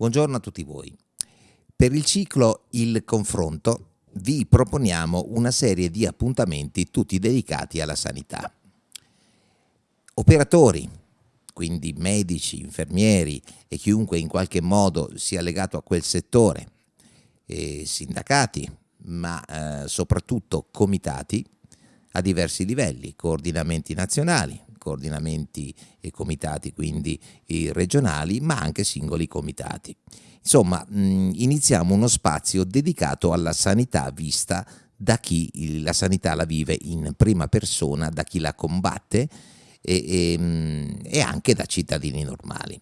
Buongiorno a tutti voi. Per il ciclo Il confronto vi proponiamo una serie di appuntamenti tutti dedicati alla sanità. Operatori, quindi medici, infermieri e chiunque in qualche modo sia legato a quel settore, sindacati, ma eh, soprattutto comitati a diversi livelli, coordinamenti nazionali, coordinamenti e comitati quindi regionali, ma anche singoli comitati. Insomma, iniziamo uno spazio dedicato alla sanità vista da chi la sanità la vive in prima persona, da chi la combatte e, e, e anche da cittadini normali.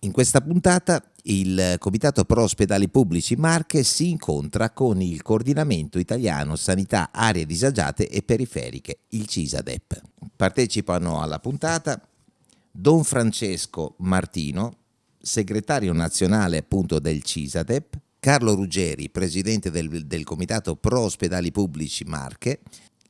In questa puntata il Comitato Pro Ospedali Pubblici Marche si incontra con il Coordinamento Italiano Sanità Aree Disagiate e Periferiche, il CISADEP. Partecipano alla puntata Don Francesco Martino, segretario nazionale appunto del CISADEP, Carlo Ruggeri, presidente del, del Comitato Pro Ospedali Pubblici Marche,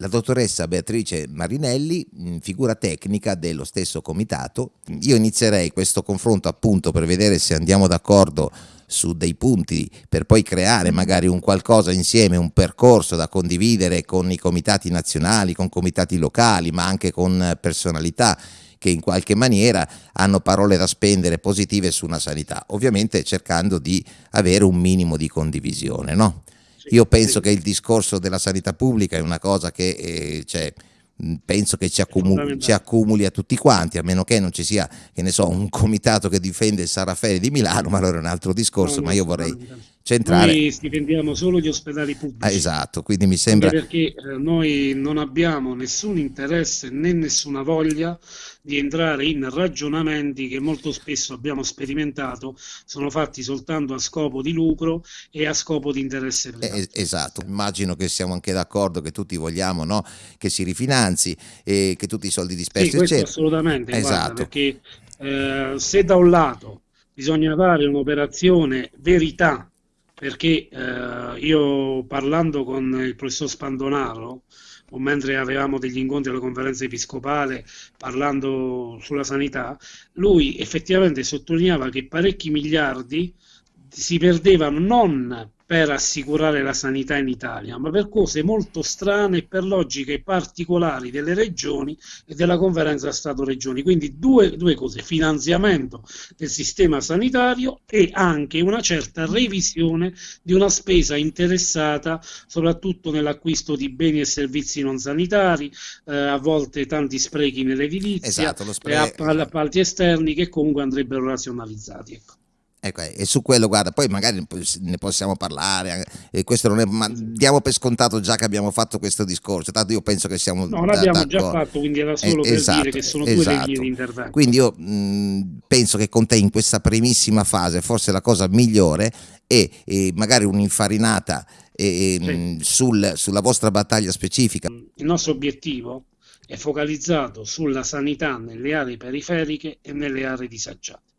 la dottoressa Beatrice Marinelli, figura tecnica dello stesso comitato. Io inizierei questo confronto appunto per vedere se andiamo d'accordo su dei punti per poi creare magari un qualcosa insieme, un percorso da condividere con i comitati nazionali, con comitati locali, ma anche con personalità che in qualche maniera hanno parole da spendere positive su una sanità, ovviamente cercando di avere un minimo di condivisione, no? Io penso che il discorso della sanità pubblica è una cosa che eh, cioè, penso che ci accumuli, ci accumuli, a tutti quanti, a meno che non ci sia, che ne so, un comitato che difende il San Raffaele di Milano, ma allora è un altro discorso, ma io vorrei centrare... Noi difendiamo solo gli ospedali pubblici. Ah, esatto, quindi mi sembra... Perché eh, noi non abbiamo nessun interesse né nessuna voglia di entrare in ragionamenti che molto spesso abbiamo sperimentato sono fatti soltanto a scopo di lucro e a scopo di interesse privato. Eh, esatto, immagino che siamo anche d'accordo che tutti vogliamo no? che si rifinanzi e che tutti i soldi dispersi sì, questo assolutamente, esatto. guarda, perché eh, se da un lato bisogna fare un'operazione verità perché eh, io parlando con il professor Spandonaro o mentre avevamo degli incontri alla conferenza episcopale parlando sulla sanità, lui effettivamente sottolineava che parecchi miliardi si perdevano non per assicurare la sanità in Italia, ma per cose molto strane e per logiche particolari delle regioni e della conferenza Stato-Regioni. Quindi due, due cose, finanziamento del sistema sanitario e anche una certa revisione di una spesa interessata soprattutto nell'acquisto di beni e servizi non sanitari, eh, a volte tanti sprechi nell'edilizia esatto, e appalti esterni che comunque andrebbero razionalizzati. Ecco. Ecco, e su quello, guarda, poi magari ne possiamo parlare, e questo non è, ma diamo per scontato già che abbiamo fatto questo discorso, tanto io penso che siamo No, l'abbiamo già fatto, quindi era solo eh, per esatto, dire che sono esatto. due linee di intervento. Quindi io mh, penso che con te in questa primissima fase, forse la cosa migliore è, è magari un'infarinata eh, sì. sul, sulla vostra battaglia specifica. Il nostro obiettivo è focalizzato sulla sanità nelle aree periferiche e nelle aree disagiate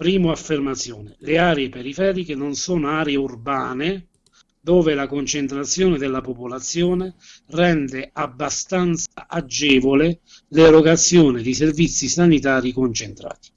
Primo affermazione, le aree periferiche non sono aree urbane dove la concentrazione della popolazione rende abbastanza agevole l'erogazione di servizi sanitari concentrati.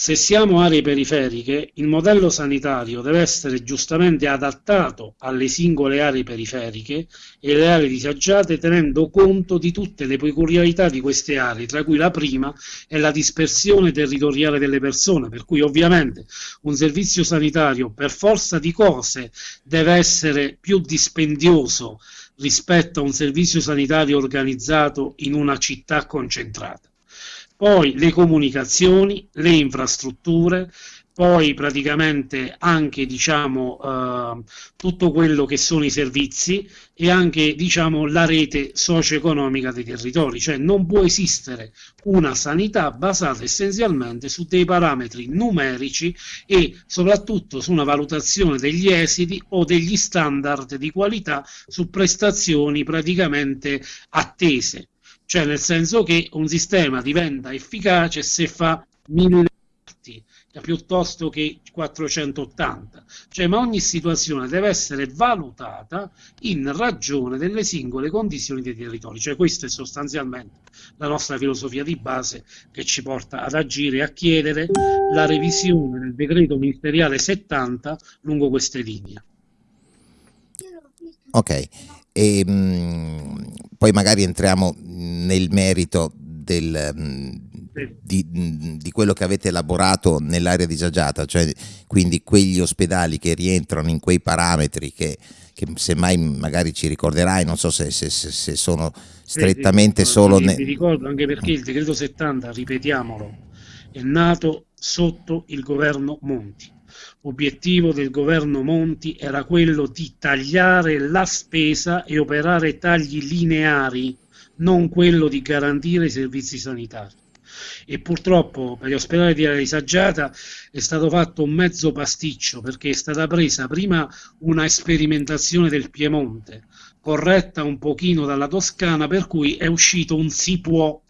Se siamo aree periferiche, il modello sanitario deve essere giustamente adattato alle singole aree periferiche e le aree disagiate tenendo conto di tutte le peculiarità di queste aree, tra cui la prima è la dispersione territoriale delle persone, per cui ovviamente un servizio sanitario per forza di cose deve essere più dispendioso rispetto a un servizio sanitario organizzato in una città concentrata poi le comunicazioni, le infrastrutture, poi praticamente anche diciamo, eh, tutto quello che sono i servizi e anche diciamo, la rete socio-economica dei territori, cioè non può esistere una sanità basata essenzialmente su dei parametri numerici e soprattutto su una valutazione degli esiti o degli standard di qualità su prestazioni praticamente attese cioè nel senso che un sistema diventa efficace se fa mille parti piuttosto che 480, cioè ma ogni situazione deve essere valutata in ragione delle singole condizioni dei territori, cioè questo è sostanzialmente la nostra filosofia di base che ci porta ad agire e a chiedere la revisione del decreto ministeriale 70 lungo queste linee. Ok, e, mh, mm, poi magari entriamo nel merito del, mm, di, di, quello che avete elaborato nell'area disagiata, cioè quindi quegli ospedali che rientrano in quei parametri che, che semmai magari ci ricorderai, non so se, se, se sono strettamente sì, sì, solo... Mi, ricordo anche perché il decreto 70, ripetiamolo, è nato sotto il governo Monti. L'obiettivo del governo Monti era quello di tagliare la spesa e operare tagli lineari, non quello di garantire i servizi sanitari. E purtroppo per gli ospedali di area disagiata è stato fatto un mezzo pasticcio perché è stata presa prima una sperimentazione del Piemonte corretta un pochino dalla Toscana per cui è uscito un si può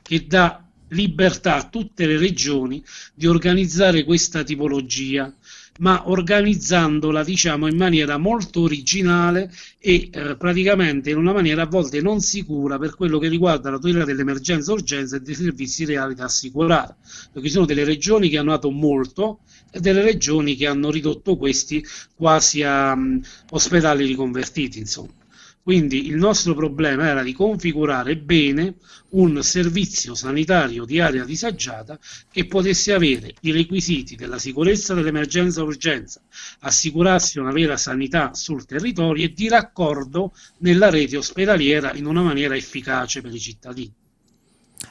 che dà libertà a tutte le regioni di organizzare questa tipologia ma organizzandola diciamo in maniera molto originale e eh, praticamente in una maniera a volte non sicura per quello che riguarda la tutela dell'emergenza urgenza e dei servizi reali da assicurare. Perché ci sono delle regioni che hanno dato molto e delle regioni che hanno ridotto questi quasi a um, ospedali riconvertiti insomma quindi il nostro problema era di configurare bene un servizio sanitario di area disagiata che potesse avere i requisiti della sicurezza dell'emergenza urgenza, assicurarsi una vera sanità sul territorio e di raccordo nella rete ospedaliera in una maniera efficace per i cittadini.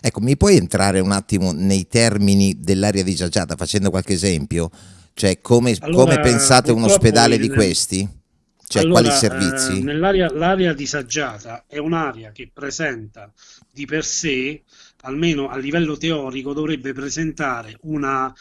Ecco, mi puoi entrare un attimo nei termini dell'area disagiata facendo qualche esempio? Cioè come, allora, come pensate un ospedale il... di questi? Cioè, allora, quali servizi? Eh, nell'area l'area disagiata è un'area che presenta di per sé, almeno a livello teorico, dovrebbe presentare una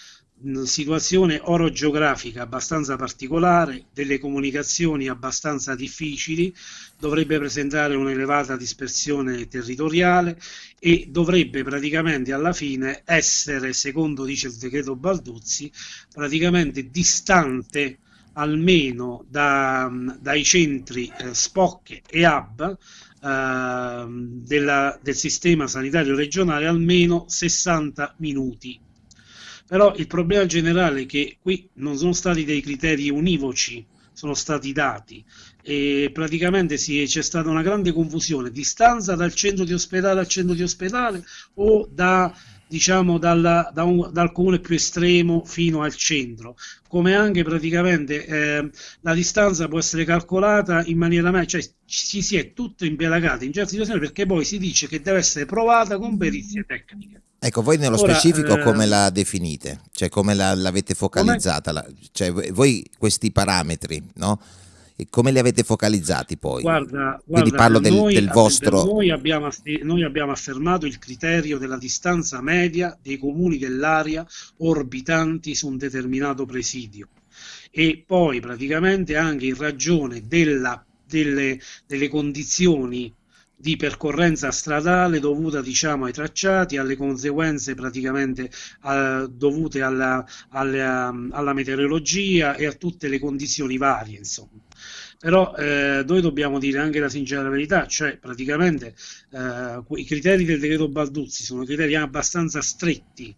situazione orogeografica abbastanza particolare, delle comunicazioni abbastanza difficili, dovrebbe presentare un'elevata dispersione territoriale e dovrebbe praticamente alla fine essere, secondo dice il decreto Balduzzi, praticamente distante almeno da, dai centri eh, SPOC e HUB eh, della, del sistema sanitario regionale almeno 60 minuti. Però il problema generale è che qui non sono stati dei criteri univoci, sono stati dati e praticamente c'è stata una grande confusione, distanza dal centro di ospedale al centro di ospedale o da diciamo dalla, da un, dal comune più estremo fino al centro, come anche praticamente eh, la distanza può essere calcolata in maniera cioè ci si è tutto impelagati in certe situazioni perché poi si dice che deve essere provata con perizie tecniche. Ecco, voi nello Ora, specifico eh, come la definite? Cioè come la, l'avete focalizzata? La, cioè voi questi parametri, no? E come li avete focalizzati poi? Guarda, Quindi guarda, parlo del, noi, del vostro... Noi abbiamo, noi abbiamo affermato il criterio della distanza media dei comuni dell'area orbitanti su un determinato presidio e poi praticamente anche in ragione della, delle, delle condizioni di percorrenza stradale dovuta diciamo ai tracciati, alle conseguenze praticamente uh, dovute alla, alla, alla, meteorologia e a tutte le condizioni varie insomma però eh, noi dobbiamo dire anche la sincera verità, cioè praticamente eh, i criteri del decreto Balduzzi sono criteri abbastanza stretti,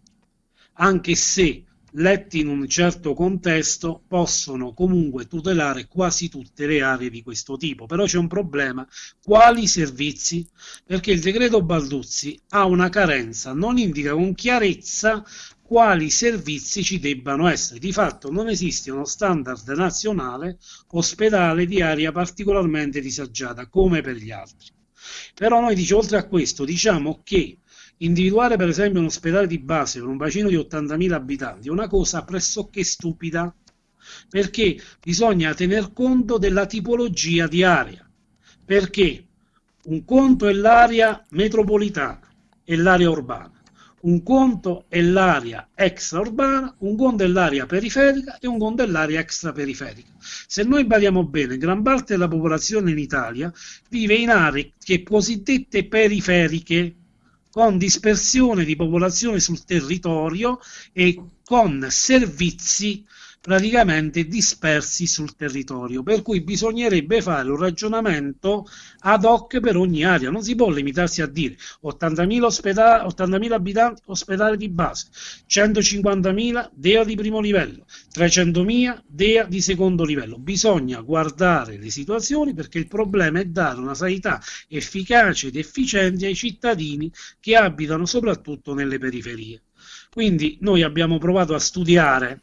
anche se letti in un certo contesto possono comunque tutelare quasi tutte le aree di questo tipo. Però c'è un problema, quali servizi? Perché il decreto Balduzzi ha una carenza, non indica con chiarezza quali servizi ci debbano essere. Di fatto non esiste uno standard nazionale ospedale di area particolarmente disagiata come per gli altri. Però noi dice, oltre a questo diciamo che individuare per esempio un ospedale di base per un bacino di 80.000 abitanti è una cosa pressoché stupida perché bisogna tener conto della tipologia di area. Perché un conto è l'area metropolitana e l'area urbana un conto è l'area extraurbana, un conto è l'area periferica e un conto è l'area extraperiferica. Se noi badiamo bene, gran parte della popolazione in Italia vive in aree che cosiddette periferiche, con dispersione di popolazione sul territorio e con servizi praticamente dispersi sul territorio, per cui bisognerebbe fare un ragionamento ad hoc per ogni area, non si può limitarsi a dire 80.000, ospedali, 80.000 abitanti ospedale di base, 150.000 DEA di primo livello, 300.000 DEA di secondo livello, bisogna guardare le situazioni perché il problema è dare una sanità efficace ed efficiente ai cittadini che abitano soprattutto nelle periferie. Quindi noi abbiamo provato a studiare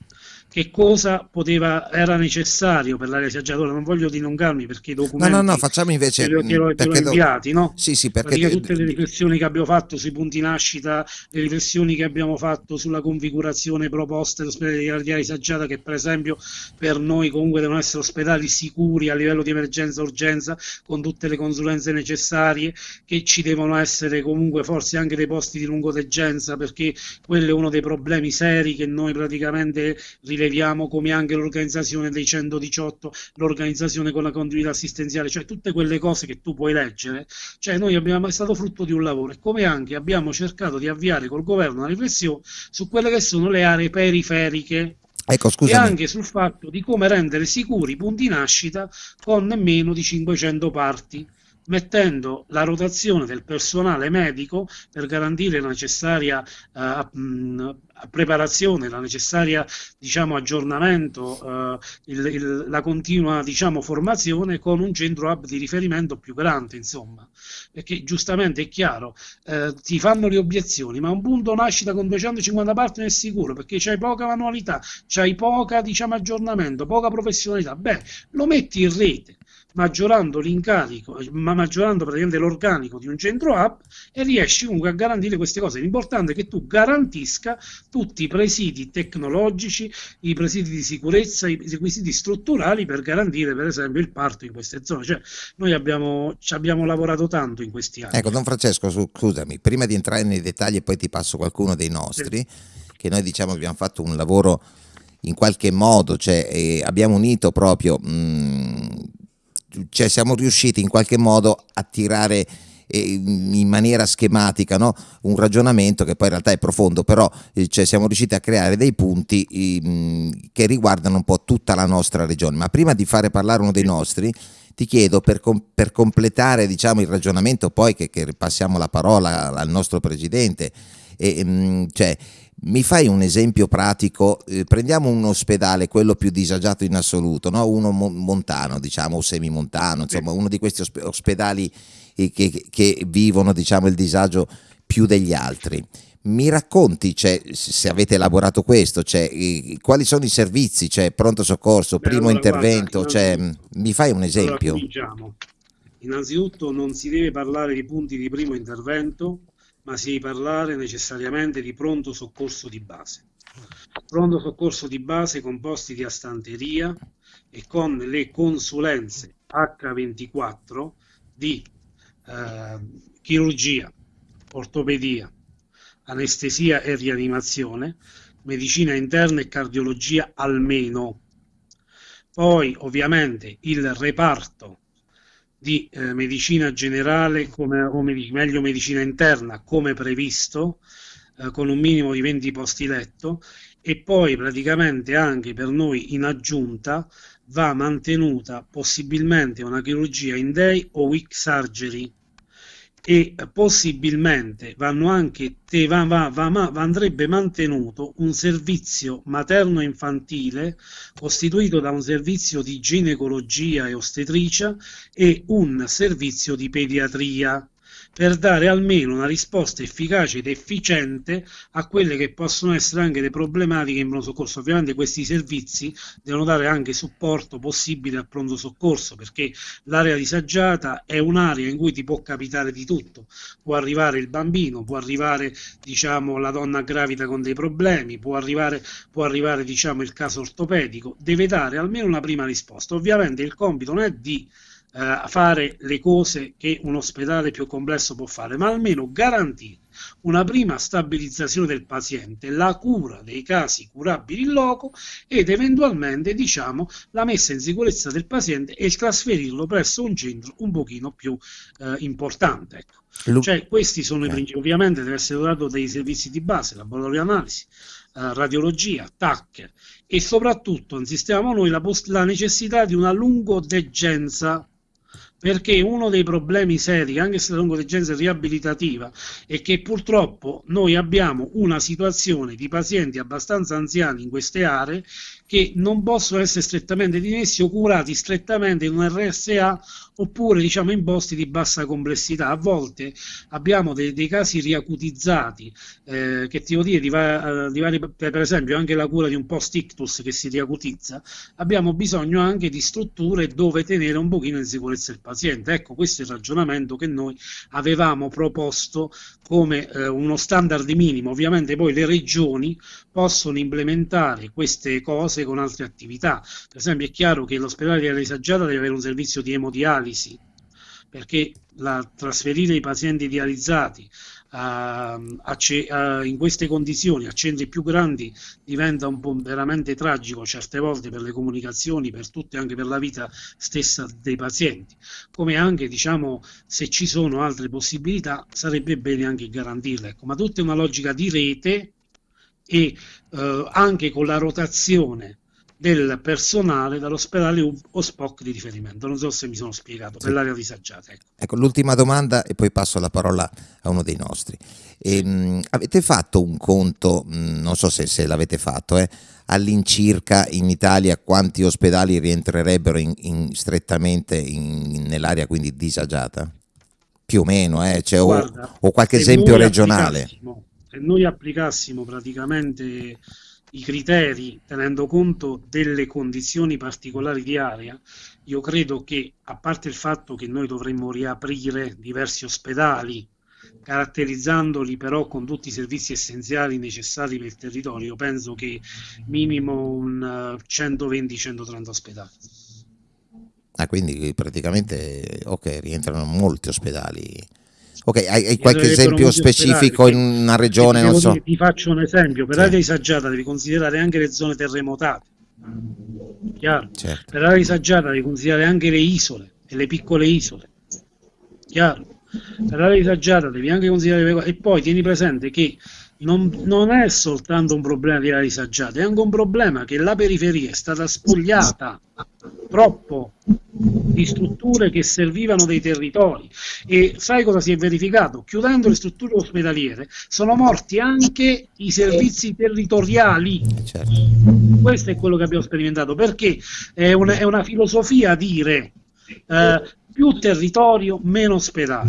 che cosa poteva, era necessario per l'area saggiatora. Non voglio dilungarmi perché i documenti no, no, no, facciamo invece, che lo, inviati, no? Sì, sì, perché tutte le riflessioni che abbiamo fatto sui punti nascita, le riflessioni che abbiamo fatto sulla configurazione proposta dell'ospedale di area saggiata, che per esempio per noi comunque devono essere ospedali sicuri a livello di emergenza urgenza, con tutte le consulenze necessarie, che ci devono essere comunque forse anche dei posti di lungodegenza, perché quello è uno dei problemi seri che noi praticamente rileviamo rileviamo come anche l'organizzazione dei 118, l'organizzazione con la continuità assistenziale, cioè tutte quelle cose che tu puoi leggere, cioè noi abbiamo, è stato frutto di un lavoro e come anche abbiamo cercato di avviare col governo una riflessione su quelle che sono le aree periferiche. Ecco, e anche sul fatto di come rendere sicuri i punti nascita con meno di 500 parti mettendo la rotazione del personale medico per garantire la necessaria uh, mh, preparazione, la necessaria diciamo, aggiornamento, uh, il, il, la continua diciamo, formazione con un centro hub di riferimento più grande, insomma, perché giustamente è chiaro, uh, ti fanno le obiezioni, ma un punto nascita con 250 partner è sicuro perché c'hai poca manualità, c'hai poca diciamo, aggiornamento, poca professionalità, beh, lo metti in rete maggiorando l'incarico, ma maggiorando praticamente l'organico di un centro hub e riesci comunque a garantire queste cose. L'importante è che tu garantisca tutti i presidi tecnologici, i presidi di sicurezza, i requisiti strutturali per garantire per esempio il parto in queste zone. Cioè, noi abbiamo, ci abbiamo lavorato tanto in questi anni. Ecco, Don Francesco, scusami, prima di entrare nei dettagli e poi ti passo qualcuno dei nostri, sì. che noi diciamo abbiamo fatto un lavoro in qualche modo, cioè eh, abbiamo unito proprio... Mh, cioè siamo riusciti in qualche modo a tirare eh, in maniera schematica no? un ragionamento che poi in realtà è profondo, però eh, cioè, siamo riusciti a creare dei punti che riguardano un po' tutta la nostra regione. Ma prima di fare parlare uno dei nostri, ti chiedo per, com per completare diciamo, il ragionamento, poi che, che, passiamo la parola al nostro presidente, e, cioè, mi fai un esempio pratico? Eh, prendiamo un ospedale, quello più disagiato in assoluto, no? uno mo montano, diciamo, o semimontano, insomma, uno di questi ospedali eh, che, che, vivono diciamo, il disagio più degli altri. Mi racconti, cioè, se avete elaborato questo, cioè, eh, quali sono i servizi, cioè, pronto soccorso, Beh, primo allora, intervento, guarda, cioè, mi fai un esempio? Allora, Innanzitutto non si deve parlare di punti di primo intervento, ma si parlare necessariamente di pronto soccorso di base. Pronto soccorso di base composti di astanteria e con le consulenze H24 di eh, chirurgia, ortopedia, anestesia e rianimazione, medicina interna e cardiologia almeno. Poi ovviamente il reparto di eh, medicina generale come, o med meglio medicina interna come previsto eh, con un minimo di 20 posti letto e poi praticamente anche per noi in aggiunta va mantenuta possibilmente una chirurgia in day o week surgery e possibilmente vanno anche va, va, va, andrebbe mantenuto un servizio materno-infantile costituito da un servizio di ginecologia e ostetricia e un servizio di pediatria per dare almeno una risposta efficace ed efficiente a quelle che possono essere anche le problematiche in pronto soccorso. Ovviamente questi servizi devono dare anche supporto possibile al pronto soccorso perché l'area disagiata è un'area in cui ti può capitare di tutto. Può arrivare il bambino, può arrivare diciamo, la donna gravida con dei problemi, può arrivare, può arrivare diciamo, il caso ortopedico. Deve dare almeno una prima risposta. Ovviamente il compito non è di eh, fare le cose che un ospedale più complesso può fare, ma almeno garantire una prima stabilizzazione del paziente, la cura dei casi curabili in loco ed eventualmente diciamo, la messa in sicurezza del paziente e il trasferirlo presso un centro un pochino più eh, importante. Ecco. Cioè, questi sono i principi. Ovviamente deve essere dotato dei servizi di base, laboratorio di analisi, radiologia, TAC e soprattutto insistiamo noi la, la necessità di una lungodegenza perché uno dei problemi seri, anche se la lungodegenza è riabilitativa, è che purtroppo noi abbiamo una situazione di pazienti abbastanza anziani in queste aree che non possono essere strettamente dimessi o curati strettamente in un RSA oppure diciamo in posti di bassa complessità. A volte abbiamo dei, dei casi riacutizzati, eh, che ti devo dire, di, va, di vari, per esempio anche la cura di un post-ictus che si riacutizza, abbiamo bisogno anche di strutture dove tenere un pochino in sicurezza il paziente. Ecco, questo è il ragionamento che noi avevamo proposto come eh, uno standard minimo. Ovviamente poi le regioni possono implementare queste cose con altre attività. Per esempio è chiaro che l'ospedale di Alisaggiata deve avere un servizio di emodialisi, perché la, trasferire i pazienti dializzati a, a, a, in queste condizioni a centri più grandi diventa un po' veramente tragico certe volte per le comunicazioni, per tutte, anche per la vita stessa dei pazienti. Come anche, diciamo, se ci sono altre possibilità, sarebbe bene anche garantirle. Ecco, ma tutta una logica di rete e eh, anche con la rotazione del personale dall'ospedale o SPOC di riferimento. Non so se mi sono spiegato, sì. per l'area disagiata. Ecco. ecco, l'ultima domanda e poi passo la parola a uno dei nostri. E, ehm, mh, avete fatto un conto, mh, non so se, se l'avete fatto, eh, all'incirca in Italia quanti ospedali rientrerebbero in, in, strettamente nell'area quindi disagiata? Più o meno, eh? cioè, Guarda, o, o, qualche esempio regionale. Se noi applicassimo praticamente i criteri tenendo conto delle condizioni particolari di area, io credo che, a parte il fatto che noi dovremmo riaprire diversi ospedali, caratterizzandoli però con tutti i servizi essenziali necessari per il territorio, penso che minimo un 120-130 eh, ospedali. Ah, quindi praticamente ok, rientrano molti ospedali Ok, hai, hai qualche esempio specifico in una regione? Non so. Ti faccio un esempio, per sì. area disagiata devi considerare anche le zone terremotate, chiaro? Certo. Per area disagiata devi considerare anche le isole e le piccole isole, chiaro? Per area disagiata devi anche considerare le... e poi tieni presente che non, non, è soltanto un problema di area disagiata, è anche un problema che la periferia è stata spogliata troppo di strutture che servivano dei territori e sai cosa si è verificato? Chiudendo le strutture ospedaliere sono morti anche i servizi territoriali. Certo. Questo è quello che abbiamo sperimentato perché è una, è una filosofia dire eh, più territorio, meno ospedale.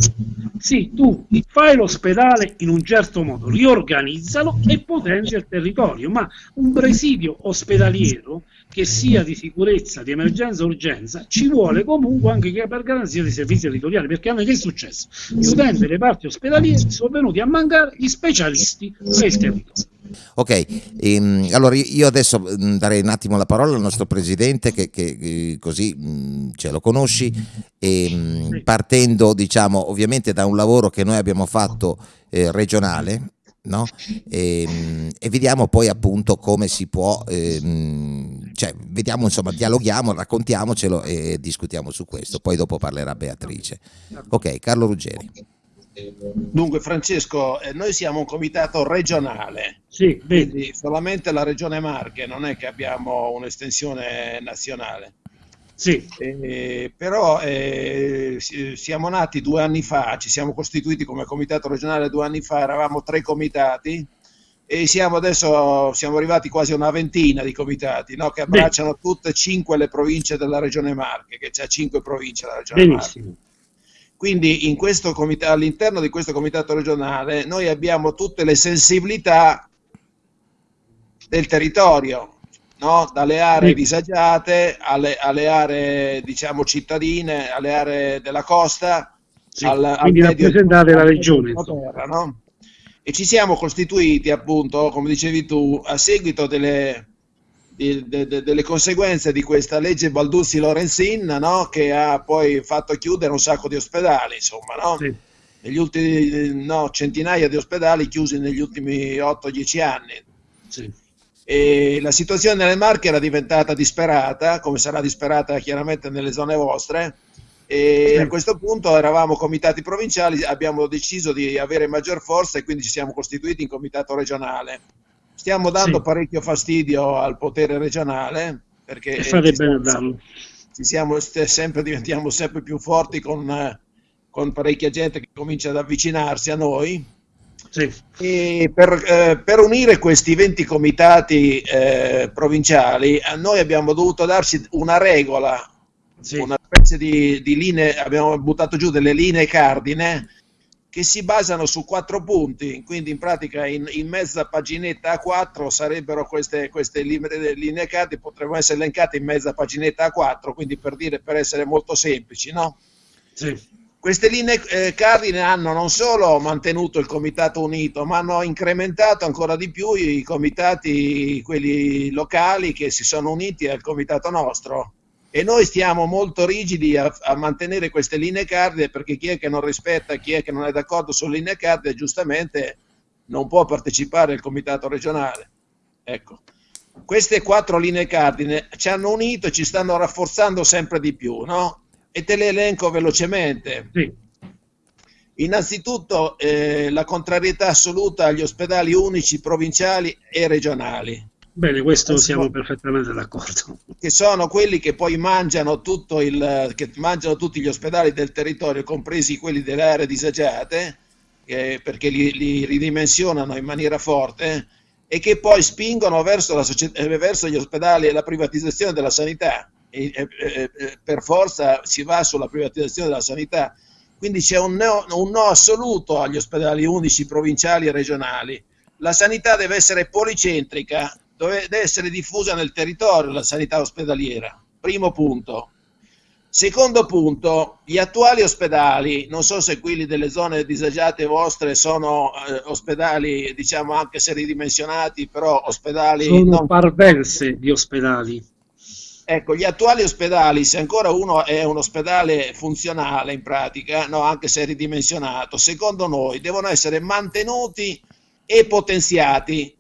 Sì, tu fai l'ospedale in un certo modo, riorganizzalo e potenzia il territorio, ma un presidio ospedaliero che sia di sicurezza, di emergenza urgenza, ci vuole comunque anche per garanzia dei servizi territoriali, perché a noi che è successo? Chiudendo le parti ospedaliere sono venuti a mancare gli specialisti del territorio. Ok, ehm, allora io adesso mm, darei un attimo la parola al nostro presidente che, che, che così mh, mm, ce lo conosci e mh, partendo diciamo ovviamente da un lavoro che noi abbiamo fatto eh, regionale no? e, ehm, e, vediamo poi appunto come si può, ehm, cioè vediamo insomma, dialoghiamo, raccontiamocelo e discutiamo su questo, poi dopo parlerà Beatrice. Ok, Carlo Ruggeri. Dunque Francesco, eh, noi siamo un comitato regionale, sì, quindi solamente la regione Marche, non è che abbiamo un'estensione nazionale. Sì. Eh, però eh, siamo nati due anni fa, ci siamo costituiti come comitato regionale due anni fa, eravamo tre comitati e siamo adesso siamo arrivati quasi a una ventina di comitati no? che abbracciano Beh. tutte e cinque le province della regione Marche, che c'è cinque province della regione Benissimo. Marche. Quindi all'interno di questo comitato regionale noi abbiamo tutte le sensibilità del territorio, no? dalle aree disagiate alle, alle, aree diciamo cittadine, alle aree della costa, sì. al, quindi al rappresentate la regione. Terra, no? E ci siamo costituiti appunto, come dicevi tu, a seguito delle, di, de, de, delle conseguenze di questa legge Balduzzi-Lorenzin no? che ha poi fatto chiudere un sacco di ospedali, insomma, no? Sì. Negli ultimi no, centinaia di ospedali chiusi negli ultimi 8-10 anni. Sì. E la situazione nelle Marche era diventata disperata, come sarà disperata chiaramente nelle zone vostre, e a questo punto eravamo comitati provinciali, abbiamo deciso di avere maggior forza e quindi ci siamo costituiti in comitato regionale. Stiamo dando sì. parecchio fastidio al potere regionale perché. Ci siamo sempre, diventiamo sempre più forti con, con parecchia gente che comincia ad avvicinarsi a noi. Sì. Per, eh, per, unire questi 20 comitati eh, provinciali, a noi abbiamo dovuto darci una regola, sì. una specie di, di linee, abbiamo buttato giù delle linee cardine che si basano su quattro punti, quindi in pratica in, in mezza paginetta A4 sarebbero queste, queste linee cardine, potrebbero essere elencate in mezza paginetta A4, quindi per dire, per essere molto semplici, no? Sì. Queste linee eh, cardine hanno non solo mantenuto il Comitato Unito, ma hanno incrementato ancora di più i comitati, quelli locali che si sono uniti al Comitato nostro e noi stiamo molto rigidi a, a, mantenere queste linee cardine perché chi è che non rispetta, chi è che non è d'accordo sulle linee cardine giustamente non può partecipare al comitato regionale. Ecco. Queste quattro linee cardine ci hanno unito e ci stanno rafforzando sempre di più, no? E te le elenco velocemente. Sì. Innanzitutto eh, la contrarietà assoluta agli ospedali unici provinciali e regionali Bene, questo siamo perfettamente d'accordo. Che sono quelli che poi mangiano, tutto il, che mangiano tutti gli ospedali del territorio, compresi quelli delle aree disagiate, eh, perché li, li, ridimensionano in maniera forte e che poi spingono verso, eh, verso gli ospedali e la privatizzazione della sanità. E, e, e, per forza si va sulla privatizzazione della sanità. Quindi c'è un no, un no assoluto agli ospedali unici provinciali e regionali. La sanità deve essere policentrica, deve essere diffusa nel territorio la sanità ospedaliera. Primo punto. Secondo punto, gli attuali ospedali, non so se quelli delle zone disagiate vostre sono eh, ospedali, diciamo anche se ridimensionati, però ospedali... Sono non... parvenze di ospedali. Ecco, gli attuali ospedali, se ancora uno è un ospedale funzionale in pratica, no, anche se ridimensionato, secondo noi devono essere mantenuti e potenziati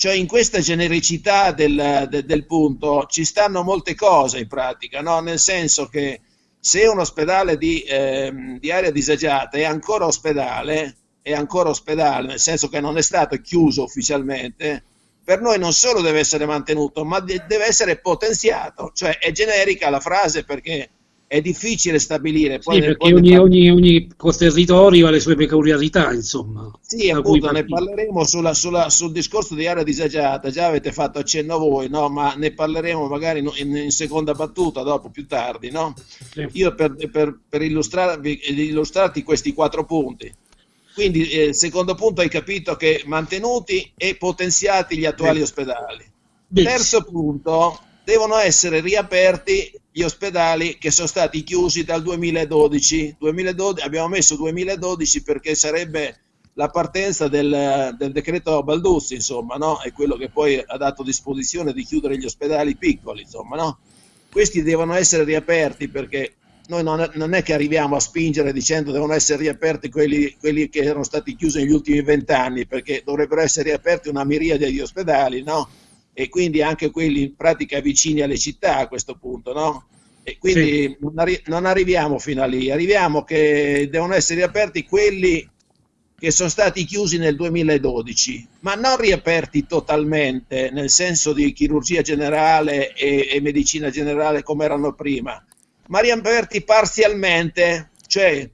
cioè in questa genericità del, de, del, punto ci stanno molte cose in pratica, no? nel senso che se un ospedale di, eh, di, area disagiata è ancora ospedale, è ancora ospedale, nel senso che non è stato chiuso ufficialmente, per noi non solo deve essere mantenuto, ma de- deve essere potenziato, cioè è generica la frase perché è difficile stabilire. Poi sì, perché ogni, ogni, ogni, territorio ha le sue peculiarità, insomma. Sì, appunto, ne parleremo sulla, sulla, sul discorso di area disagiata, già avete fatto accenno voi, no? ma ne parleremo magari in, in seconda battuta, dopo, più tardi. No? Sì. Io per, per, per illustrarvi, illustrarti questi quattro punti. Quindi, eh, secondo punto, hai capito che mantenuti e potenziati gli attuali ospedali. Terzo punto, devono essere riaperti gli ospedali che sono stati chiusi dal 2012. 2012 abbiamo messo 2012 perché sarebbe la partenza del, del decreto Balduzzi, insomma, no? è quello che poi ha dato disposizione di chiudere gli ospedali piccoli, insomma, no? questi devono essere riaperti perché noi non è, non è, che arriviamo a spingere dicendo devono essere riaperti quelli, quelli che erano stati chiusi negli ultimi vent'anni, perché dovrebbero essere riaperti una miriade di ospedali, no? e quindi anche quelli in pratica vicini alle città a questo punto, no? E quindi sì. non, arri- non, arriviamo fino a lì, arriviamo che devono essere riaperti quelli che sono stati chiusi nel 2012, ma non riaperti totalmente, nel senso di chirurgia generale e, e medicina generale come erano prima, ma riaperti parzialmente, cioè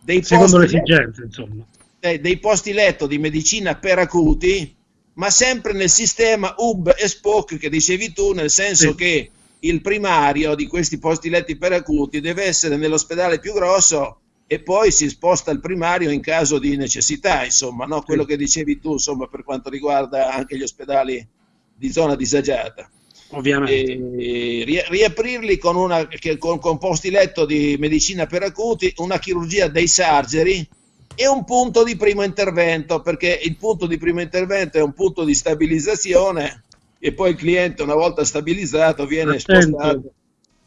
dei Secondo posti, letto, insomma. Eh, dei posti letto di medicina per acuti ma sempre nel sistema hub e spoke che dicevi tu, nel senso sì. che il primario di questi posti letti per acuti deve essere nell'ospedale più grosso e poi si sposta il primario in caso di necessità, insomma, no? quello sì. che dicevi tu, insomma, per quanto riguarda anche gli ospedali di zona disagiata. Ovviamente. Riaprirli con, una, con, con posti letto di medicina per acuti, una chirurgia dei sargeri, e un punto di primo intervento, perché il punto di primo intervento è un punto di stabilizzazione e poi il cliente una volta stabilizzato viene attento, spostato.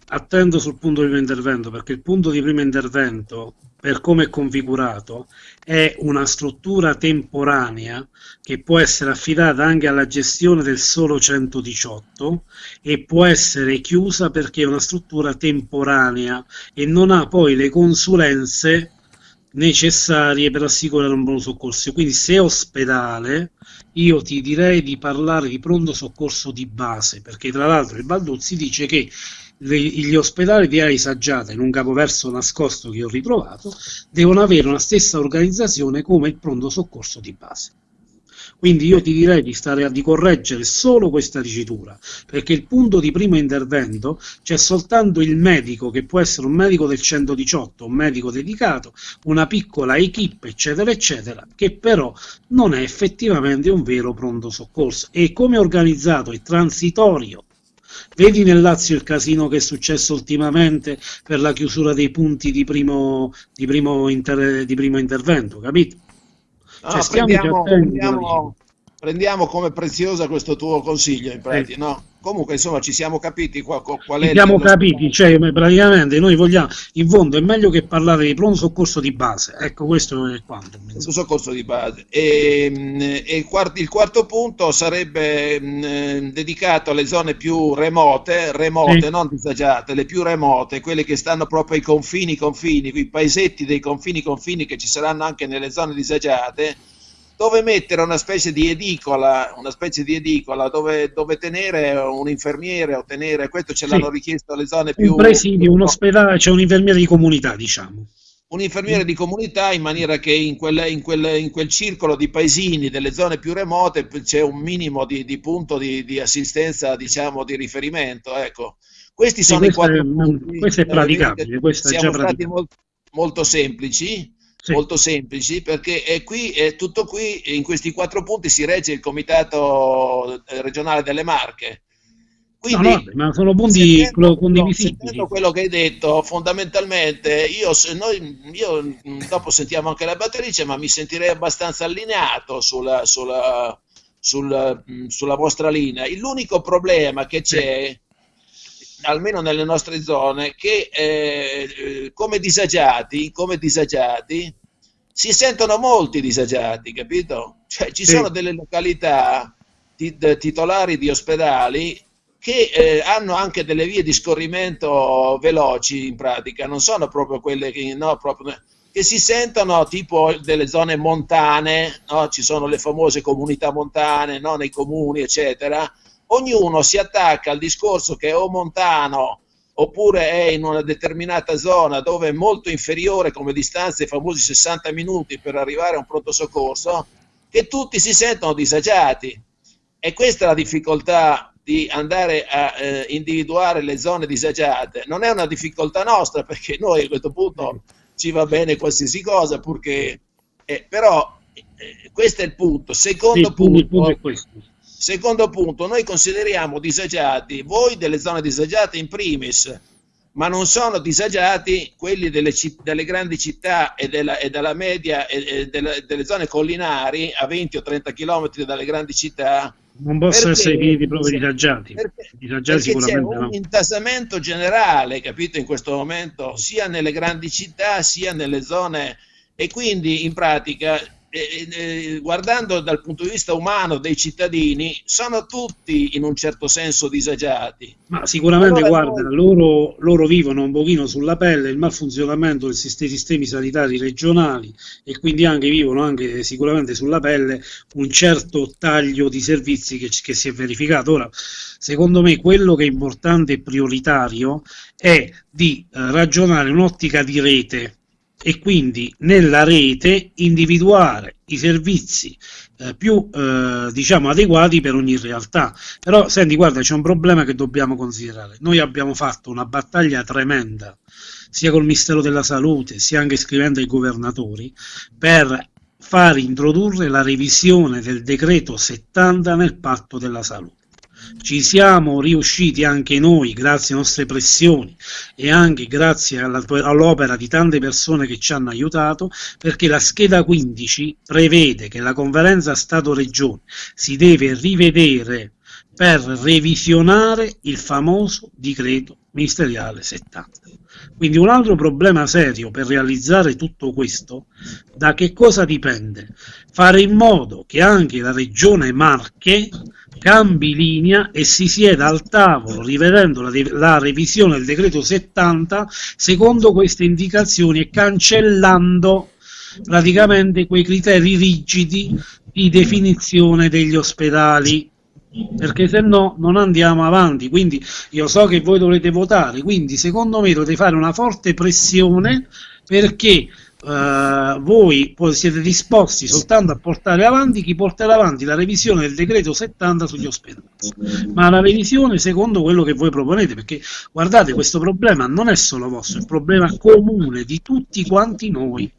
Attendo sul punto di primo intervento, perché il punto di primo intervento, per come è configurato, è una struttura temporanea che può essere affidata anche alla gestione del solo 118 e può essere chiusa perché è una struttura temporanea e non ha poi le consulenze necessarie per assicurare un buon soccorso. Quindi se ospedale, io ti direi di parlare di pronto soccorso di base, perché tra l'altro il Balduzzi dice che gli ospedali di aree saggiate, in un capoverso nascosto che ho ritrovato, devono avere una stessa organizzazione come il pronto soccorso di base. Quindi io ti direi di, stare di correggere solo questa dicitura, perché il punto di primo intervento c'è soltanto il medico, che può essere un medico del 118, un medico dedicato, una piccola equip, eccetera, eccetera, che però non è effettivamente un vero pronto soccorso. E come organizzato è transitorio Vedi nel Lazio il casino che è successo ultimamente per la chiusura dei punti di primo, di primo, inter, di primo intervento, capito? No, cioè, prendiamo, prendiamo, prendiamo, come preziosa questo tuo consiglio, in pratica, eh. no? Comunque, insomma, ci siamo capiti qual, qual è... Ci siamo capiti, cioè, praticamente noi vogliamo, in fondo è meglio che parlare di pronto soccorso di base, ecco, questo è quanto. Pronto soccorso di base. E, e il, quarto, il, quarto, punto sarebbe mh, dedicato alle zone più remote, remote, sì. non disagiate, le più remote, quelle che stanno proprio ai confini, confini, quei paesetti dei confini, confini che ci saranno anche nelle zone disagiate, dove mettere una specie di edicola, una specie di edicola dove, dove tenere un infermiere o tenere, questo ce l'hanno richiesto le zone più... Un presidio, un ospedale, c'è cioè un infermiere di comunità, diciamo. Un infermiere di comunità in maniera che in quel, in quel, in quel circolo di paesini delle zone più remote c'è un minimo di, di punto di, di, assistenza, diciamo, di riferimento. Ecco. Questi sì, sono i quattro è, punti. Questo è praticabile, questo è già praticabile. Molto, molto semplici sì. molto semplici perché è qui, è tutto qui, in questi quattro punti si regge il Comitato eh, regionale delle Marche. Quindi, no, no, ma sono punti sentendo, condivisibili. No, quello che hai detto, fondamentalmente, io, noi, io mm, dopo sentiamo anche la batterice, ma mi sentirei abbastanza allineato sulla, sulla, sulla, mm, sulla vostra linea. L'unico problema che c'è almeno nelle nostre zone, che eh, come, disagiati, come disagiati si sentono molti disagiati, capito? Cioè ci sì. sono delle località titolari di ospedali che eh, hanno anche delle vie di scorrimento veloci in pratica, non sono proprio quelle che, no, proprio, che si sentono tipo delle zone montane, no? ci sono le famose comunità montane no? nei comuni, eccetera, ognuno si attacca al discorso che è o montano oppure è in una determinata zona dove è molto inferiore come distanza i famosi 60 minuti per arrivare a un pronto soccorso, che tutti si sentono disagiati. E questa è la difficoltà di andare a eh, individuare le zone disagiate. Non è una difficoltà nostra perché noi a questo punto ci va bene qualsiasi cosa, purché... Eh, però eh, questo è il punto. Secondo sì, punto, il punto è questo Secondo punto, noi consideriamo disagiati voi delle zone disagiate in primis, ma non sono disagiati quelli delle, delle grandi città e della, e della media e, e delle, delle, zone collinari a 20 o 30 km dalle grandi città. Non possono essere definiti proprio disagiati. Perché, disagiati perché c'è un no. intasamento generale, capito, in questo momento, sia nelle grandi città sia nelle zone e quindi in pratica eh, eh, guardando dal punto di vista umano dei cittadini, sono tutti in un certo senso disagiati. Ma sicuramente, allora, guarda, noi... loro, loro, vivono un pochino sulla pelle il malfunzionamento dei sistemi sanitari regionali e quindi anche vivono anche sicuramente sulla pelle un certo taglio di servizi che, che si è verificato. Ora, secondo me, quello che è importante e prioritario è di eh, ragionare in un'ottica di rete e quindi nella rete individuare i servizi eh, più eh, diciamo adeguati per ogni realtà. Però senti guarda c'è un problema che dobbiamo considerare. Noi abbiamo fatto una battaglia tremenda sia col Ministero della Salute sia anche scrivendo ai governatori per far introdurre la revisione del decreto 70 nel patto della salute ci siamo riusciti anche noi grazie alle nostre pressioni e anche grazie all'opera di tante persone che ci hanno aiutato perché la scheda 15 prevede che la conferenza Stato-Regione si deve rivedere per revisionare il famoso decreto ministeriale 70. Quindi un altro problema serio per realizzare tutto questo, da che cosa dipende? Fare in modo che anche la regione Marche cambi linea e si sieda al tavolo rivedendo la, la, revisione del decreto 70 secondo queste indicazioni e cancellando praticamente quei criteri rigidi di definizione degli ospedali perché se no non andiamo avanti. Quindi io so che voi dovrete votare, quindi secondo me dovete fare una forte pressione perché Uh, voi siete disposti soltanto a portare avanti chi porterà avanti la revisione del decreto 70 sugli ospedali, ma la revisione secondo quello che voi proponete, perché guardate questo problema non è solo vostro, è un problema comune di tutti quanti noi.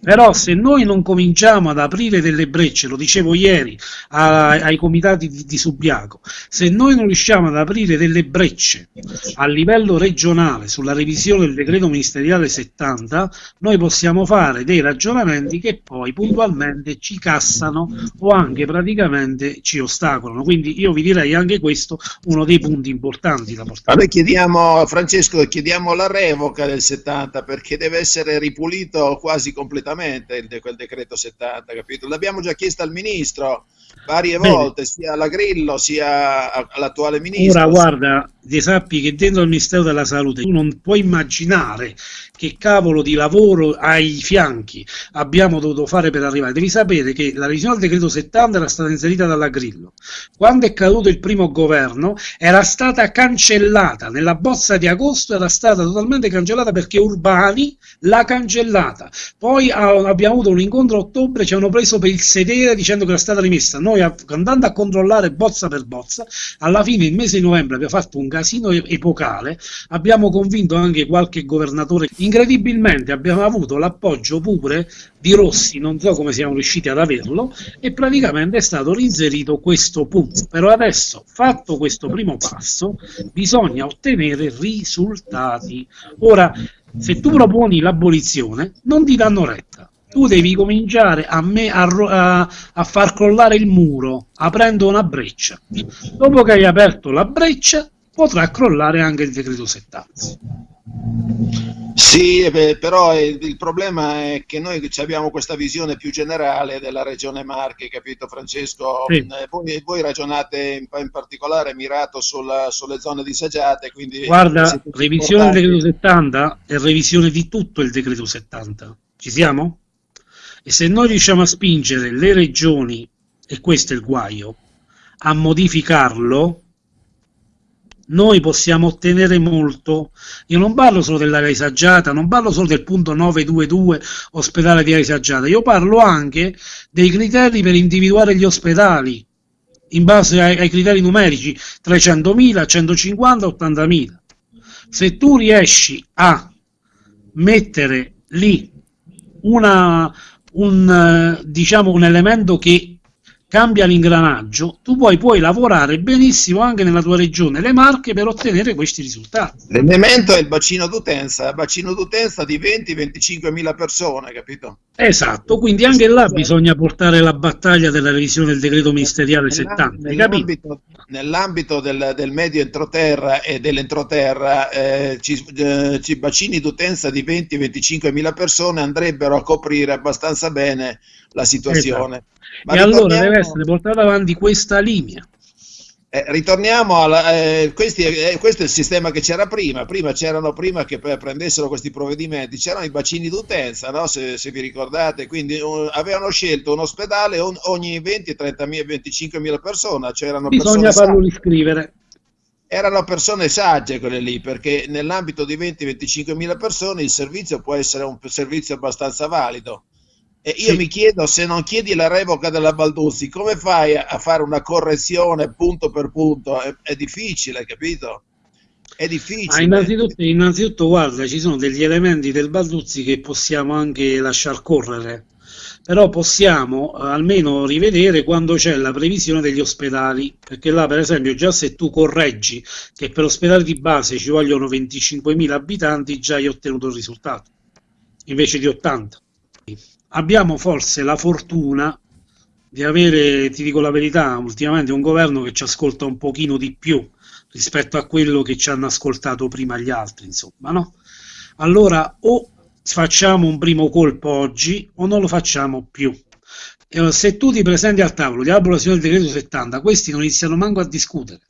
Però se noi non cominciamo ad aprire delle brecce, lo dicevo ieri a, ai comitati di, di, Subiaco, se noi non riusciamo ad aprire delle brecce a livello regionale sulla revisione del decreto ministeriale 70, noi possiamo fare dei ragionamenti che poi puntualmente ci cassano o anche praticamente ci ostacolano. Quindi io vi direi anche questo uno dei punti importanti da portare. Noi chiediamo, Francesco, chiediamo la revoca del 70 perché deve essere ripulito quasi completamente quel decreto 70, capito? L'abbiamo già chiesto al ministro varie Bene. volte, sia alla Grillo sia all'attuale ministro. Ora guarda, ti sappi che dentro il Ministero della Salute tu non puoi immaginare che cavolo di lavoro ai fianchi abbiamo dovuto fare per arrivare. Devi sapere che la revisione del decreto 70 era stata inserita dalla Grillo. Quando è caduto il primo governo era stata cancellata, nella bozza di agosto era stata totalmente cancellata perché Urbani l'ha cancellata. Poi abbiamo avuto un incontro a ottobre, ci hanno preso per il sedere dicendo che era stata rimessa. Noi andando a controllare bozza per bozza, alla fine il mese di novembre abbiamo fatto un casino epocale, abbiamo convinto anche qualche governatore. Incredibilmente abbiamo avuto l'appoggio pure di Rossi, non so come siamo riusciti ad averlo, e praticamente è stato rinserito questo punto. Però adesso, fatto questo primo passo, bisogna ottenere risultati. Ora, se tu proponi l'abolizione, non ti danno retta tu devi cominciare a, me, a, a, a, far crollare il muro aprendo una breccia. Dopo che hai aperto la breccia, potrà crollare anche il decreto 70. Sì, però il problema è che noi abbiamo questa visione più generale della regione Marche, capito Francesco? Sì. Eh, voi, voi, ragionate in, particolare mirato sulla, sulle zone disagiate, quindi... Guarda, revisione del decreto 70 è revisione di tutto il decreto 70. Ci siamo? E se noi riusciamo a spingere le regioni, e questo è il guaio, a modificarlo, noi possiamo ottenere molto. Io non parlo solo dell'area disagiata, non parlo solo del punto 922 ospedale di area disagiata, io parlo anche dei criteri per individuare gli ospedali in base ai, ai criteri numerici 300.000, 150, 80.000. Se tu riesci a mettere lì una, un, eh, diciamo, un elemento che cambia l'ingranaggio, tu poi puoi lavorare benissimo anche nella tua regione, le Marche, per ottenere questi risultati. L'elemento è il bacino d'utenza, il bacino d'utenza di 20-25 mila persone, capito? Esatto, quindi anche là bisogna portare la battaglia della revisione del decreto ministeriale 70, nell'ambito, nell'ambito del, del, medio entroterra e dell'entroterra, eh, ci, eh, ci bacini d'utenza di 20-25 mila persone andrebbero a coprire abbastanza bene la situazione. Esatto. Ma e allora deve essere portata avanti questa linea. Eh, ritorniamo alla, eh, questi, eh, questo è il sistema che c'era prima. Prima c'erano prima che prendessero questi provvedimenti, c'erano i bacini d'utenza, no? se, se, vi ricordate, quindi uh, avevano scelto un ospedale on, ogni 20, 30 25 mila persone. C'erano Bisogna farlo riscrivere. Erano persone sagge quelle lì, perché nell'ambito di 20-25 mila persone il servizio può essere un servizio abbastanza valido e io sì. mi chiedo se non chiedi la revoca della Balduzzi, come fai a fare una correzione punto per punto? È, è difficile, capito? È difficile. Ah, innanzitutto, innanzitutto, guarda, ci sono degli elementi del Balduzzi che possiamo anche lasciar correre, però possiamo eh, almeno rivedere quando c'è la previsione degli ospedali, perché là per esempio già se tu correggi che per ospedali di base ci vogliono 25.000 abitanti, già hai ottenuto il risultato, invece di 80 abbiamo forse la fortuna di avere, ti dico la verità, ultimamente un governo che ci ascolta un pochino di più rispetto a quello che ci hanno ascoltato prima gli altri, insomma, no? Allora o facciamo un primo colpo oggi o non lo facciamo più. E se tu ti presenti al tavolo di abolizione del decreto 70, questi non iniziano manco a discutere.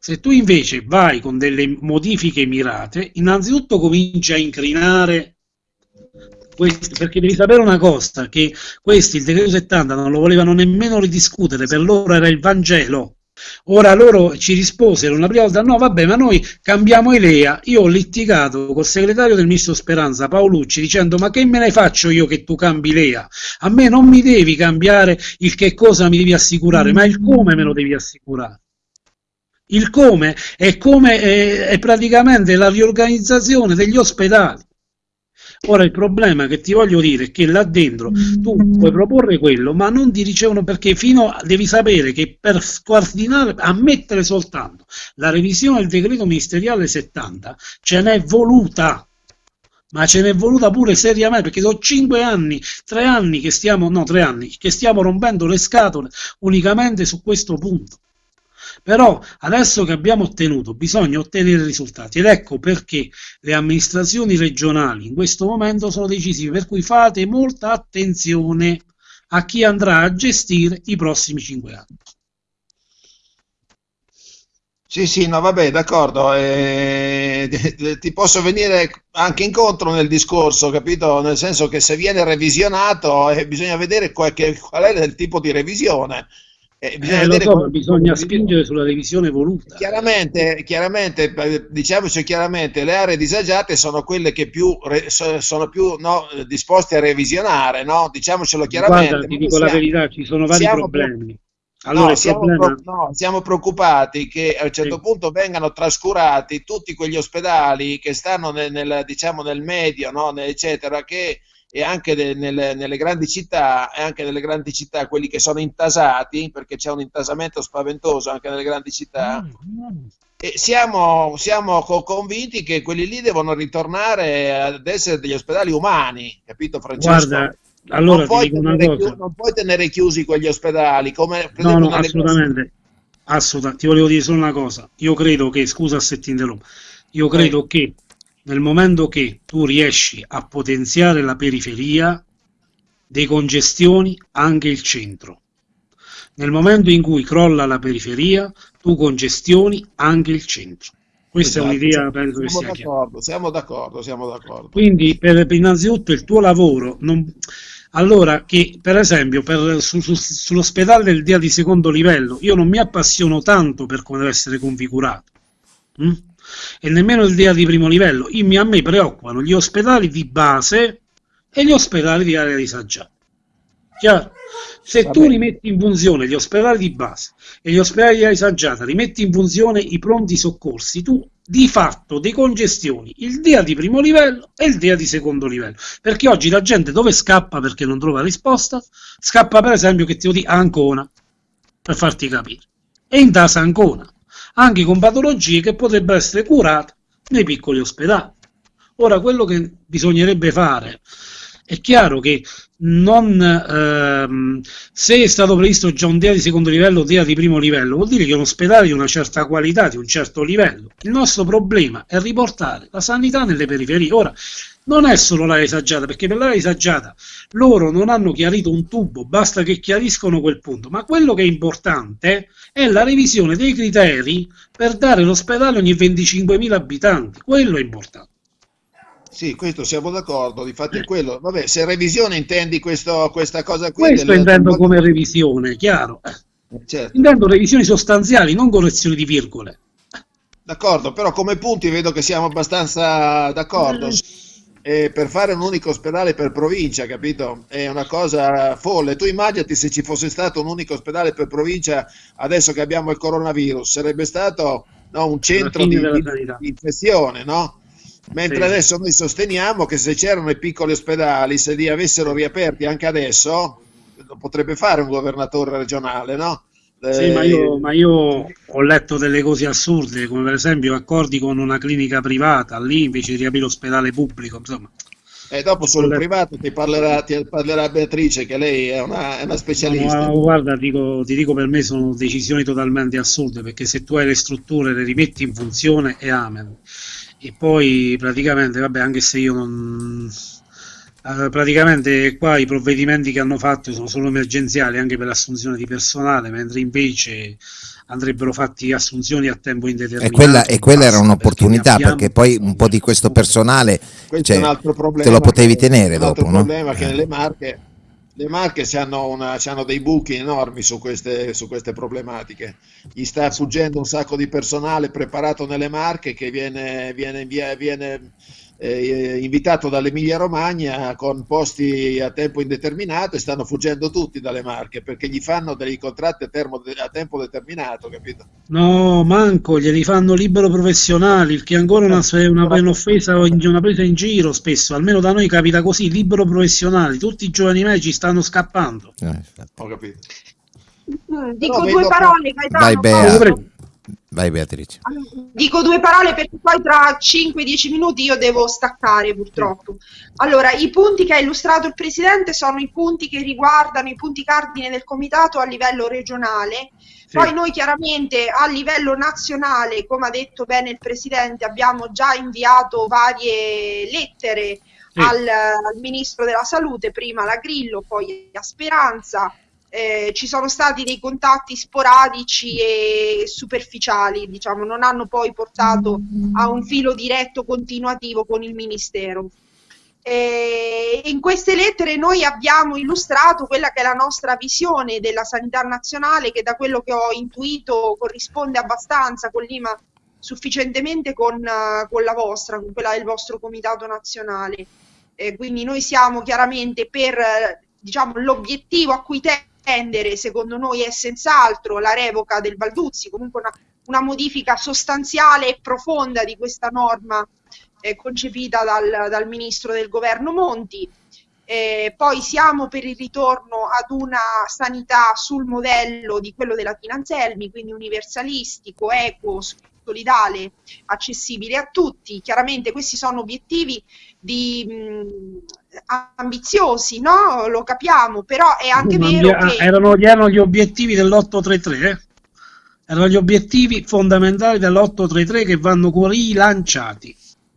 Se tu invece vai con delle modifiche mirate, innanzitutto cominci a incrinare Questi, perché devi sapere una cosa, che questi, il decreto 70, non lo volevano nemmeno ridiscutere, per loro era il Vangelo. Ora loro ci risposero una prima volta, no vabbè ma noi cambiamo idea, io ho litigato col segretario del ministro Speranza Paolucci dicendo ma che me ne faccio io che tu cambi idea? A me non mi devi cambiare il che cosa mi devi assicurare, ma il come me lo devi assicurare. Il come è, come è, è praticamente la riorganizzazione degli ospedali. Ora il problema che ti voglio dire è che là dentro tu puoi proporre quello, ma non ti ricevono perché fino a, devi sapere che per scardinare, ammettere soltanto la revisione del decreto ministeriale 70 ce n'è voluta ma ce n'è voluta pure seriamente perché sono cinque anni, tre anni che stiamo, no tre anni, che stiamo rompendo le scatole unicamente su questo punto. Però adesso che abbiamo ottenuto, bisogna ottenere risultati ed ecco perché le amministrazioni regionali in questo momento sono decisive, per cui fate molta attenzione a chi andrà a gestire i prossimi cinque anni. Sì, sì, no, vabbè, d'accordo. Eh, ti posso venire anche incontro nel discorso, capito? Nel senso che se viene revisionato eh, bisogna vedere qual, qual è il tipo di revisione. Eh, bisogna, eh, so, come... bisogna spingere sulla revisione voluta. Chiaramente, chiaramente, diciamoci chiaramente, le aree disagiate sono quelle che più sono più no, disposte a revisionare, no? diciamocelo chiaramente. Guarda, ti dico siamo, la verità, ci sono vari problemi. Allora, no, siamo, problema... pro, no, siamo, preoccupati che a un certo sì. punto vengano trascurati tutti quegli ospedali che stanno nel, nel diciamo, nel medio, no, eccetera, che e anche de, nelle, nelle, grandi città, e anche nelle grandi città, quelli che sono intasati, perché c'è un intasamento spaventoso anche nelle grandi città, mm. e siamo, siamo convinti che quelli lì devono ritornare ad essere degli ospedali umani, capito Francesco? Guarda, allora non, puoi chiusi, non puoi tenere chiusi quegli ospedali, come no, no, assolutamente. assolutamente. Ti volevo dire solo una cosa, io credo che, scusa se ti interrompo, io credo eh. che nel momento che tu riesci a potenziare la periferia, decongestioni anche il centro. Nel momento in cui crolla la periferia, tu congestioni anche il centro. Questa esatto, è un'idea, penso che sia d'accordo, Siamo d'accordo, siamo d'accordo. Quindi, per, per innanzitutto, il tuo lavoro, non, allora che per esempio per, su, su, sull'ospedale del dia di secondo livello, io non mi appassiono tanto per come deve essere configurato. Hm? E nemmeno il DEA di primo livello. Io, a me preoccupano gli ospedali di base e gli ospedali di area disagiata. Chiaro? Se Va tu bene. rimetti in funzione gli ospedali di base e gli ospedali di area disagiata, rimetti in funzione i pronti soccorsi, tu di fatto decongestioni il DEA di primo livello e il DEA di secondo livello. Perché oggi la gente dove scappa perché non trova risposta? Scappa per esempio che ti lo dica Ancona, per farti capire. E in tasa Ancona anche con patologie che potrebbero essere curate nei piccoli ospedali. Ora, quello che bisognerebbe fare è chiaro che non, ehm, se è stato previsto già un DEA di secondo livello o DEA di primo livello, vuol dire che è un ospedale di una certa qualità, di un certo livello. Il nostro problema è riportare la sanità nelle periferie. Ora, non è solo l'area disagiata, perché per l'area disagiata loro non hanno chiarito un tubo, basta che chiariscono quel punto, ma quello che è importante è la revisione dei criteri per dare l'ospedale ogni 25.000 abitanti, quello è importante. Sì, questo siamo d'accordo, difatti è quello. Vabbè, se revisione intendi questo, questa cosa qui... Questo delle... intendo come revisione, chiaro. Eh, certo. Intendo revisioni sostanziali, non correzioni di virgole. D'accordo, però come punti vedo che siamo abbastanza d'accordo. Eh eh, per fare un unico ospedale per provincia, capito? È una cosa folle. Tu immaginati se ci fosse stato un unico ospedale per provincia adesso che abbiamo il coronavirus, sarebbe stato no, un centro di, di, di, infezione, no? Mentre sì. adesso noi sosteniamo che se c'erano i piccoli ospedali, se li avessero riaperti anche adesso, lo potrebbe fare un governatore regionale, no? Sì, ma io, eh, ma io, ho letto delle cose assurde, come per esempio accordi con una clinica privata, lì invece di riaprire l'ospedale pubblico, insomma. E dopo sul privato ti parlerà, ti parlerà, Beatrice, che lei è una, è una specialista. No, guarda, dico, ti dico per me sono decisioni totalmente assurde, perché se tu hai le strutture, le rimetti in funzione e amen. E poi praticamente, vabbè, anche se io non praticamente qua i provvedimenti che hanno fatto sono solo emergenziali anche per l'assunzione di personale, mentre invece andrebbero fatti assunzioni a tempo indeterminato. E quella, e quella era un'opportunità perché, perché, poi un po' di questo personale cioè, te lo potevi tenere dopo. Un no? problema che eh. nelle Marche le Marche hanno, una, hanno, dei buchi enormi su queste, su queste, problematiche. Gli sta fuggendo un sacco di personale preparato nelle Marche che viene, viene, viene eh, invitato dall'Emilia Romagna con posti a tempo indeterminato e stanno fuggendo tutti dalle Marche perché gli fanno dei contratti a, termo, a tempo determinato, capito? No, manco, glieli fanno libero professionali, il che è ancora una, una, un'offesa, una presa in giro spesso, almeno da noi capita così, libero professionali, tutti i giovani medici stanno scappando. Eh, Ho capito. Dico due parole, Gaetano. Vai Bea. Vai Beatrice. Dico due parole perché poi tra 5-10 minuti io devo staccare purtroppo. Allora, i punti che ha illustrato il Presidente sono i punti che riguardano i punti cardine del Comitato a livello regionale. Sì. Poi noi chiaramente a livello nazionale, come ha detto bene il Presidente, abbiamo già inviato varie lettere sì. al, al Ministro della Salute, prima alla Grillo, poi a Speranza eh, ci sono stati dei contatti sporadici e superficiali, diciamo, non hanno poi portato a un filo diretto continuativo con il Ministero. E in queste lettere noi abbiamo illustrato quella che è la nostra visione della sanità nazionale, che da quello che ho intuito corrisponde abbastanza, collima sufficientemente con, con la vostra, con quella del vostro comitato nazionale. Eh, quindi noi siamo chiaramente per diciamo, l'obiettivo a cui te attendere, secondo noi, è senz'altro la revoca del Balduzzi, comunque una, una modifica sostanziale e profonda di questa norma eh, concepita dal, dal, ministro del governo Monti. Eh, poi siamo per il ritorno ad una sanità sul modello di quello della Finanzelmi, quindi universalistico, equo, solidale, accessibile a tutti. Chiaramente questi sono obiettivi di, mh, ambiziosi, no? Lo capiamo, però è anche non vero che... Erano, erano, gli obiettivi dell'833, eh? Erano gli obiettivi fondamentali dell'833 che vanno rilanciati.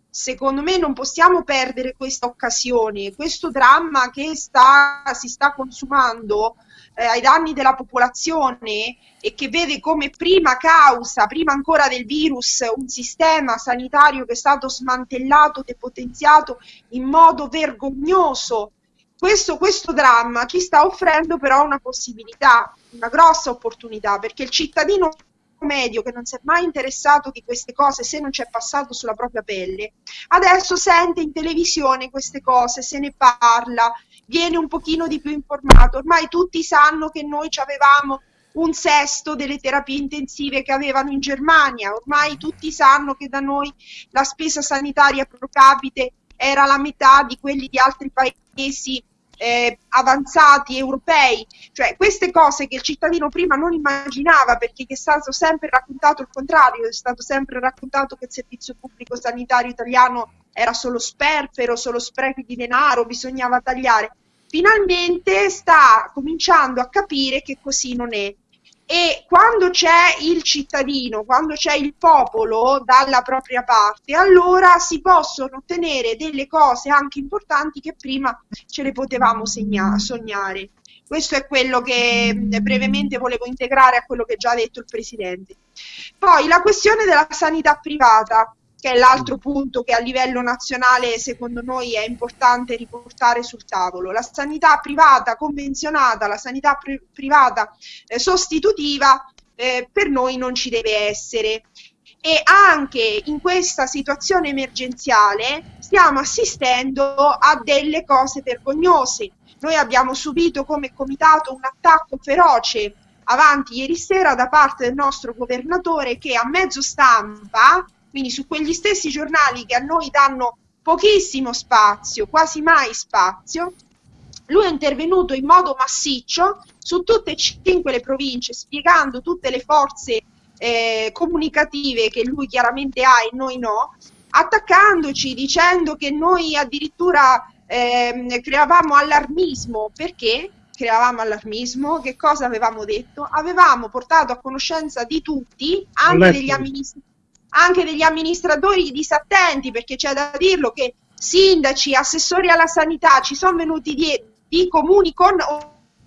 Secondo me non possiamo perdere questa occasione, questo dramma che sta, si sta consumando eh, ai danni della popolazione e che vede come prima causa, prima ancora del virus, un sistema sanitario che è stato smantellato, depotenziato in modo vergognoso. Questo, questo dramma ci sta offrendo però una possibilità, una grossa opportunità, perché il cittadino medio che non si è mai interessato di queste cose se non ci è passato sulla propria pelle, adesso sente in televisione queste cose, se ne parla, viene un pochino di più informato. Ormai tutti sanno che noi avevamo un sesto delle terapie intensive che avevano in Germania, ormai tutti sanno che da noi la spesa sanitaria pro capite era la metà di quelli di altri paesi eh, avanzati europei, cioè queste cose che il cittadino prima non immaginava perché è stato sempre raccontato il contrario, è stato sempre raccontato che il servizio pubblico sanitario italiano era solo sperpero, solo sprechi di denaro, bisognava tagliare finalmente sta cominciando a capire che così non è. E quando c'è il cittadino, quando c'è il popolo dalla propria parte, allora si possono ottenere delle cose anche importanti che prima ce le potevamo segna- sognare. Questo è quello che brevemente volevo integrare a quello che già ha detto il Presidente. Poi la questione della sanità privata che è l'altro punto che a livello nazionale secondo noi è importante riportare sul tavolo. La sanità privata convenzionata, la sanità pri- privata eh, sostitutiva eh, per noi non ci deve essere. E anche in questa situazione emergenziale stiamo assistendo a delle cose vergognose. Noi abbiamo subito come comitato un attacco feroce avanti ieri sera da parte del nostro governatore che a mezzo stampa quindi su quegli stessi giornali che a noi danno pochissimo spazio, quasi mai spazio, lui è intervenuto in modo massiccio su tutte e cinque le province, spiegando tutte le forze eh, comunicative che lui chiaramente ha e noi no, attaccandoci, dicendo che noi addirittura eh, creavamo allarmismo. Perché? creavamo allarmismo, che cosa avevamo detto? Avevamo portato a conoscenza di tutti, anche degli amministratori anche degli amministratori disattenti, perché c'è da dirlo che sindaci, assessori alla sanità ci sono venuti di, di comuni con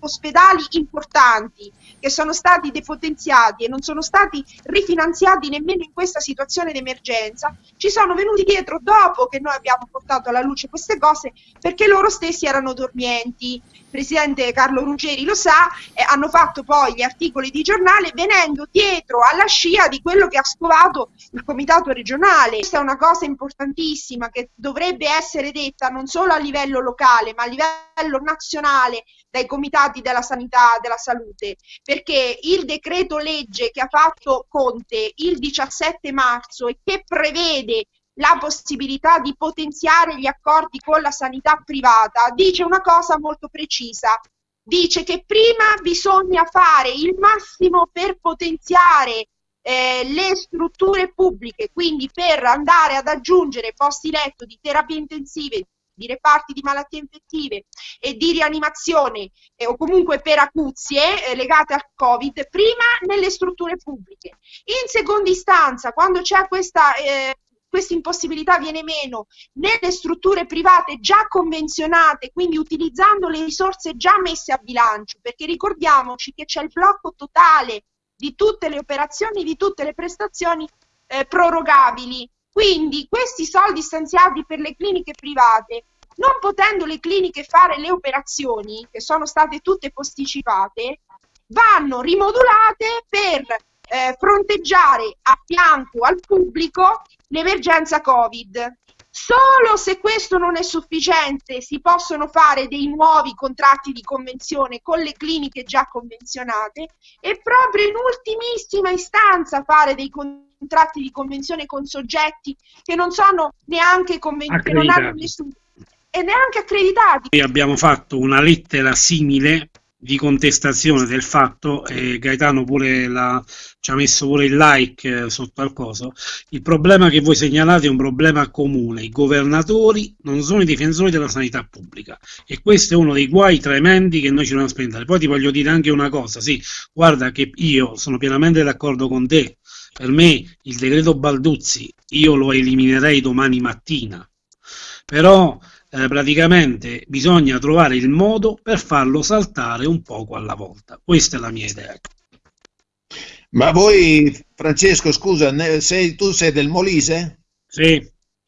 ospedali importanti che sono stati depotenziati e non sono stati rifinanziati nemmeno in questa situazione di emergenza, ci sono venuti dietro dopo che noi abbiamo portato alla luce queste cose perché loro stessi erano dormienti. Il presidente Carlo Ruggeri lo sa, eh, hanno fatto poi gli articoli di giornale venendo dietro alla scia di quello che ha scovato il comitato regionale. Questa è una cosa importantissima che dovrebbe essere detta non solo a livello locale, ma a livello nazionale dai comitati della sanità, della salute, perché il decreto legge che ha fatto Conte il 17 marzo e che prevede la possibilità di potenziare gli accordi con la sanità privata dice una cosa molto precisa. Dice che prima bisogna fare il massimo per potenziare eh, le strutture pubbliche, quindi per andare ad aggiungere posti letto di terapie intensive, di reparti di malattie infettive e di rianimazione eh, o comunque per acuzie eh, legate al Covid, prima nelle strutture pubbliche. In seconda istanza, quando c'è questa eh, questa impossibilità viene meno nelle strutture private già convenzionate, quindi utilizzando le risorse già messe a bilancio, perché ricordiamoci che c'è il blocco totale di tutte le operazioni, di tutte le prestazioni eh, prorogabili. Quindi questi soldi stanziati per le cliniche private, non potendo le cliniche fare le operazioni, che sono state tutte posticipate, vanno rimodulate per eh, fronteggiare a fianco al pubblico l'emergenza Covid. Solo se questo non è sufficiente si possono fare dei nuovi contratti di convenzione con le cliniche già convenzionate e proprio in ultimissima istanza fare dei contratti di convenzione con soggetti che non sono neanche convenzionati, non hanno nessun e neanche accreditati. Noi abbiamo fatto una lettera simile di contestazione del fatto e Gaetano pure la, ci ha messo pure il like eh, sotto al coso. Il problema che voi segnalate è un problema comune. I governatori non sono i difensori della sanità pubblica. E questo è uno dei guai tremendi che noi ci dobbiamo spendere. Poi ti voglio dire anche una cosa sì, guarda che io sono pienamente d'accordo con te per me il decreto Balduzzi io lo eliminerei domani mattina però eh, praticamente bisogna trovare il modo per farlo saltare un poco alla volta. Questa è la mia idea. Ma voi, Francesco, scusa, sei, tu sei del Molise? Sì.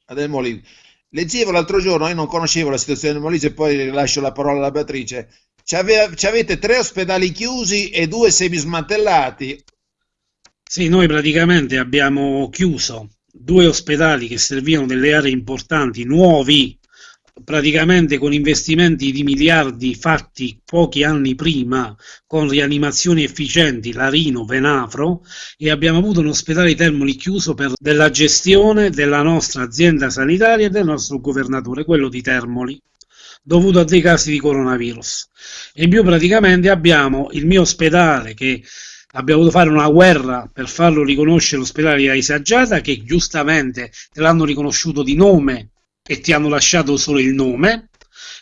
Ah, del Molise. Leggevo l'altro giorno, io non conoscevo la situazione del Molise, poi lascio la parola alla Beatrice. Ci avete tre ospedali chiusi e due semismantellati. Sì, noi praticamente abbiamo chiuso due ospedali che servivano delle aree importanti, nuovi, praticamente con investimenti di miliardi fatti pochi anni prima con rianimazioni efficienti, Larino, Venafro e abbiamo avuto un ospedale Termoli chiuso per della gestione della nostra azienda sanitaria e del nostro governatore, quello di Termoli dovuto a dei casi di coronavirus. E più praticamente abbiamo il mio ospedale che abbiamo dovuto fare una guerra per farlo riconoscere l'ospedale di Aisagiata che giustamente te l'hanno riconosciuto di nome e ti hanno lasciato solo il nome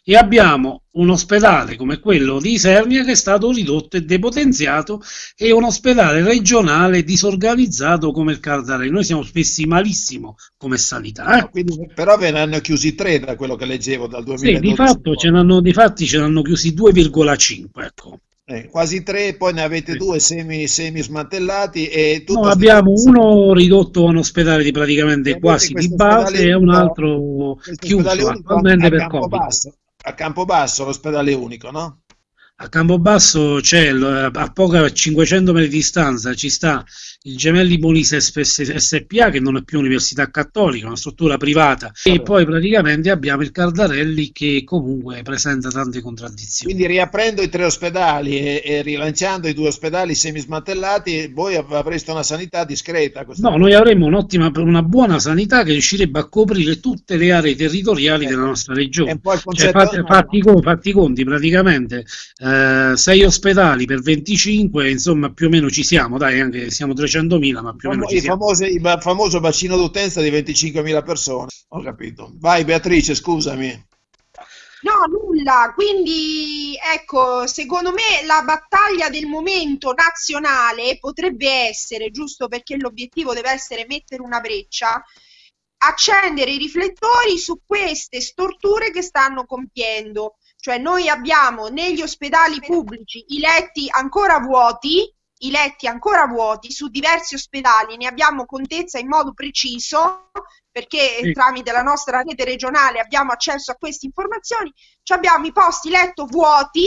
e abbiamo un ospedale come quello di Isernia che è stato ridotto e depotenziato e un ospedale regionale disorganizzato come il Cardarelli. Noi siamo spessi malissimo come sanità. Eh? Quindi, però ve ne hanno chiusi tre da quello che leggevo dal 2012. Sì, di, fatto n'hanno, ce ne hanno chiusi 2,5. Ecco. Eh, quasi tre, poi ne avete sì. due semi, semi smantellati e tutto no, abbiamo uno ridotto a un ospedale di praticamente quasi di base e un altro chiuso attualmente per Campobasso, a Campobasso l'ospedale unico, no? A Campobasso c'è a poca 500 metri di distanza ci sta il Gemelli Molise SPA che non è più università cattolica, è una struttura privata e poi praticamente abbiamo il Cardarelli che comunque presenta tante contraddizioni. Quindi riaprendo i tre ospedali e, e rilanciando i due ospedali semismantellati voi avreste una sanità discreta? No, noi avremmo un'ottima, una buona sanità che riuscirebbe a coprire tutte le aree territoriali eh, della nostra regione. Cioè, fatti, fatti, fatti, conti praticamente eh, sei ospedali per 25, insomma più o meno ci siamo, dai, anche siamo 300 300.000, ma più o meno ci famose, il famoso bacino d'utenza di 25.000 persone. Ho capito. Vai Beatrice, scusami. No, nulla. Quindi, ecco, secondo me la battaglia del momento nazionale potrebbe essere, giusto perché l'obiettivo deve essere mettere una breccia, accendere i riflettori su queste storture che stanno compiendo Cioè noi abbiamo negli ospedali pubblici i letti ancora vuoti, i letti ancora vuoti su diversi ospedali, ne abbiamo contezza in modo preciso perché sì. tramite la nostra rete regionale abbiamo accesso a queste informazioni, abbiamo i posti letto vuoti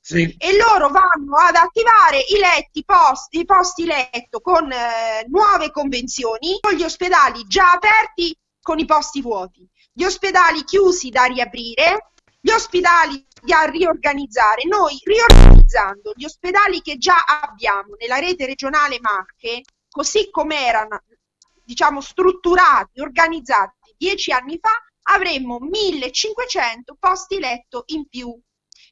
sì. e loro vanno ad attivare i letti posti, i posti letto con eh, nuove convenzioni con gli ospedali già aperti con i posti vuoti, gli ospedali chiusi da riaprire, gli ospedali da riorganizzare. Noi riorganizzando gli ospedali che già abbiamo nella rete regionale Marche, così come erano diciamo strutturati, organizzati dieci anni fa, avremmo 1500 posti letto in più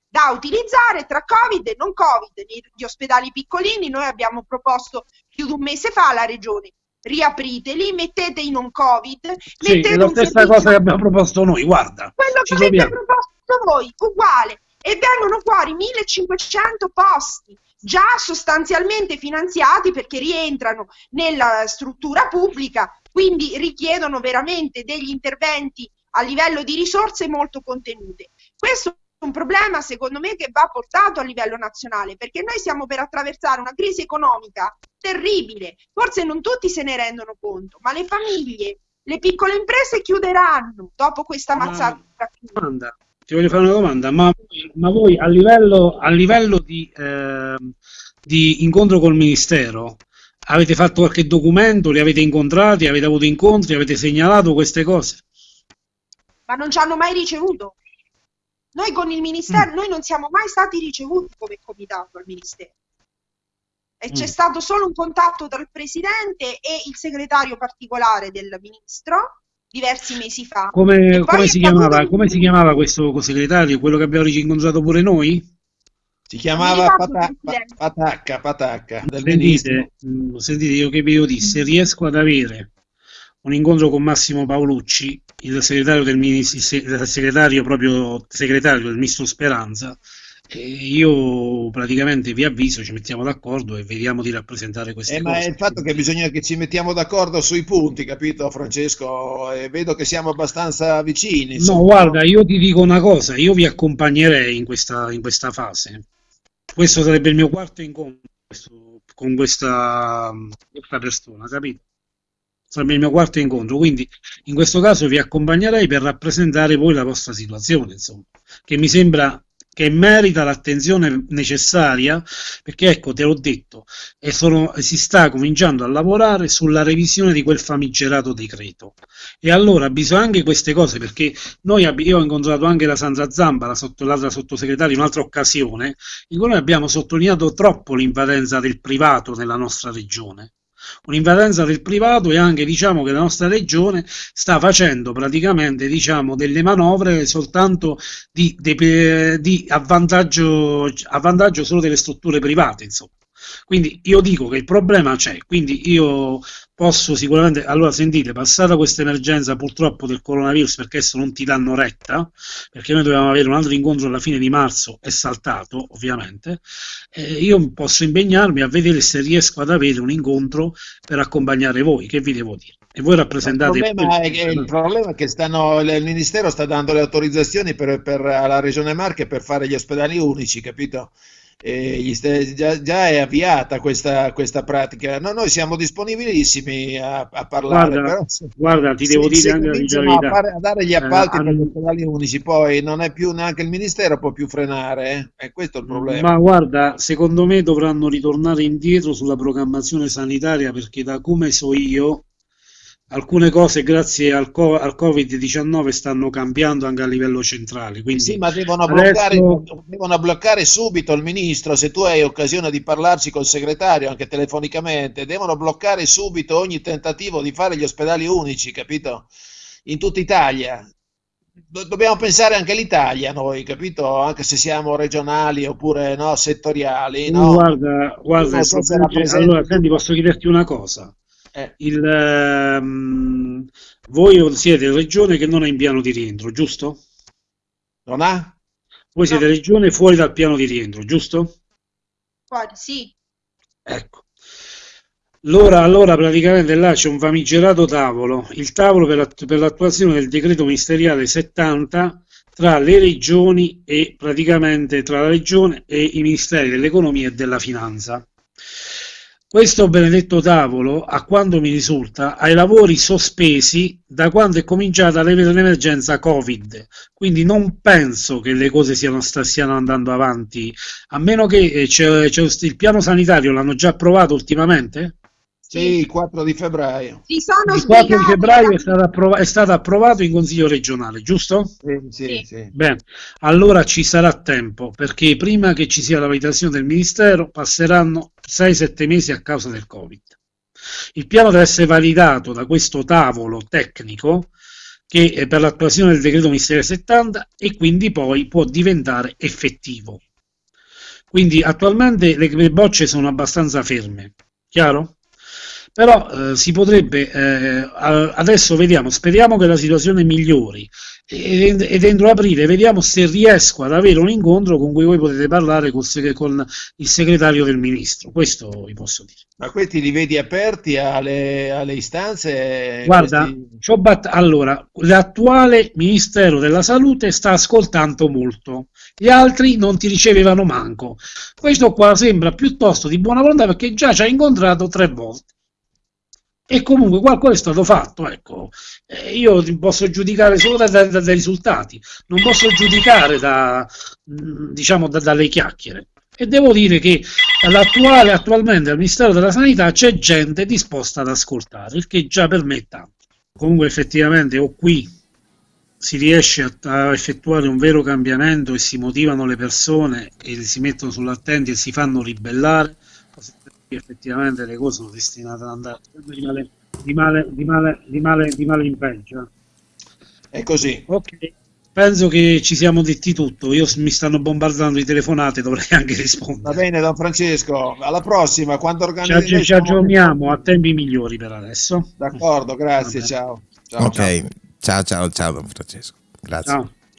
da utilizzare tra Covid e non Covid. Negli ospedali piccolini noi abbiamo proposto più di un mese fa alla regione riapriteli, mettete in non Covid. Sì, mettete è la stessa cosa che abbiamo proposto noi, guarda. Quello che avete proposto voi, uguale. E vengono fuori 1500 posti già sostanzialmente finanziati perché rientrano nella struttura pubblica, quindi richiedono veramente degli interventi a livello di risorse molto contenute. Questo un problema secondo me che va portato a livello nazionale perché noi stiamo per attraversare una crisi economica terribile, forse non tutti se ne rendono conto, ma le famiglie, le piccole imprese chiuderanno dopo questa mazzata. Domanda. Ti voglio fare una domanda, ma, ma voi a livello, a livello di, eh, di incontro col Ministero avete fatto qualche documento, li avete incontrati, avete avuto incontri, avete segnalato queste cose? Ma non ci hanno mai ricevuto. Noi con il Ministero, mm. noi non siamo mai stati ricevuti come comitato al Ministero. E c'è mm. stato solo un contatto tra il Presidente e il segretario particolare del Ministro diversi mesi fa. Come, come, si, chiamava, come si, chiamava, questo segretario? Quello che abbiamo incontrato pure noi? Si chiamava Pata, Patacca, Patacca. Sentite, mm, sentite, io che vi ho detto, se riesco ad avere un incontro con Massimo Paolucci, il segretario del ministro, il segretario proprio segretario del ministro Speranza, io praticamente vi avviso, ci mettiamo d'accordo e vediamo di rappresentare queste eh, cose. Ma è il fatto che bisogna che ci mettiamo d'accordo sui punti, capito Francesco? E vedo che siamo abbastanza vicini. No, guarda, io ti dico una cosa, io vi accompagnerei in questa, in questa fase. Questo sarebbe il mio quarto incontro con questa, questa persona, capito? sarebbe il mio quarto incontro, quindi in questo caso vi accompagnerei per rappresentare voi la vostra situazione, insomma, che mi sembra che merita l'attenzione necessaria, perché ecco, te l'ho detto, sono, si sta cominciando a lavorare sulla revisione di quel famigerato decreto. E allora bisogna anche queste cose, perché noi io ho incontrato anche la Sandra Zamba, la sotto, l'altra sottosegretaria, in un'altra occasione, in cui noi abbiamo sottolineato troppo l'invadenza del privato nella nostra regione un'invadenza del privato e anche diciamo che la nostra regione sta facendo praticamente diciamo delle manovre soltanto di, di, di avvantaggio, avvantaggio solo delle strutture private insomma quindi io dico che il problema c'è, quindi io posso sicuramente, allora sentite, passata questa emergenza purtroppo del coronavirus perché adesso non ti danno retta, perché noi dovevamo avere un altro incontro alla fine di marzo, è saltato ovviamente, eh, io posso impegnarmi a vedere se riesco ad avere un incontro per accompagnare voi, che vi devo dire? E voi rappresentate... Il problema è che, il problema è che stanno, il Ministero sta dando le autorizzazioni per, per, alla Regione Marche per fare gli ospedali unici, capito? Eh, già, già, è avviata questa, questa pratica. No, noi siamo disponibilissimi a, a parlare. Guarda, però, guarda ti devo dire anche la verità. A, a dare gli appalti eh, per gli ospedali unici, poi non è più neanche il Ministero può più frenare, eh? è questo il problema. Ma guarda, secondo me dovranno ritornare indietro sulla programmazione sanitaria perché da come so io alcune cose grazie al, co- al Covid-19 stanno cambiando anche a livello centrale. Quindi sì, ma devono, bloccare, devono bloccare subito il ministro, se tu hai occasione di parlarci col segretario anche telefonicamente, devono bloccare subito ogni tentativo di fare gli ospedali unici, capito? In tutta Italia. dobbiamo pensare anche all'Italia noi, capito? Anche se siamo regionali oppure no, settoriali. No? Guarda, guarda, allora, senti, posso chiederti una cosa? Eh. Il, um, voi siete regione che non ha in piano di rientro, giusto? Non ha? Voi siete no. regione fuori dal piano di rientro, giusto? Fuori, sì. Ecco. Allora, allora praticamente là c'è un famigerato tavolo, il tavolo per, per l'attuazione del decreto ministeriale 70 tra le regioni e praticamente tra la regione e i ministeri dell'economia e della finanza. Questo benedetto tavolo, a quanto mi risulta, ha i lavori sospesi da quando è cominciata l'emergenza Covid, quindi non penso che le cose siano, stiano andando avanti, a meno che eh, il piano sanitario l'hanno già approvato ultimamente? Sì, il 4 di febbraio. Si sono il 4 di febbraio è stato, approv- è stato, approvato in Consiglio regionale, giusto? Sì, sì, sì. Bene, allora ci sarà tempo, perché prima che ci sia la validazione del Ministero passeranno 6-7 mesi a causa del Covid. Il piano deve essere validato da questo tavolo tecnico che è per l'attuazione del decreto ministeriale 70 e quindi poi può diventare effettivo. Quindi attualmente le bocce sono abbastanza ferme, chiaro? Però eh, si potrebbe eh, adesso vediamo speriamo che la situazione migliori. E, e, dentro aprile vediamo se riesco ad avere un incontro con cui voi potete parlare con, con il segretario del ministro. Questo vi posso dire. Ma questi li vedi aperti alle, alle istanze? Guarda questi... bat- allora l'attuale ministero della salute sta ascoltando molto gli altri non ti ricevevano manco. Questo qua sembra piuttosto di buona volontà perché già ci ha incontrato tre volte e comunque qualcosa è stato fatto. Ecco. Io posso giudicare solo dai, dai, dai, risultati, non posso giudicare da, diciamo, da, dalle chiacchiere. E devo dire che l'attuale, attualmente al Ministero della Sanità c'è gente disposta ad ascoltare, il che già per me è tanto. Comunque effettivamente o qui si riesce a, a, effettuare un vero cambiamento e si motivano le persone e si mettono sull'attenti e si fanno ribellare, effettivamente le cose sono destinate ad andare di male, di male, di male, di male, di male in peggio. È così. Ok, penso che ci siamo detti tutto. Io mi stanno bombardando di telefonate, dovrei anche rispondere. Va bene, Don Francesco. Alla prossima, quando organizziamo. Ci, ci aggiorniamo a tempi migliori per adesso. D'accordo, grazie, ciao. ciao. Ok, ciao, ciao, ciao, Don Francesco. Grazie. Ciao.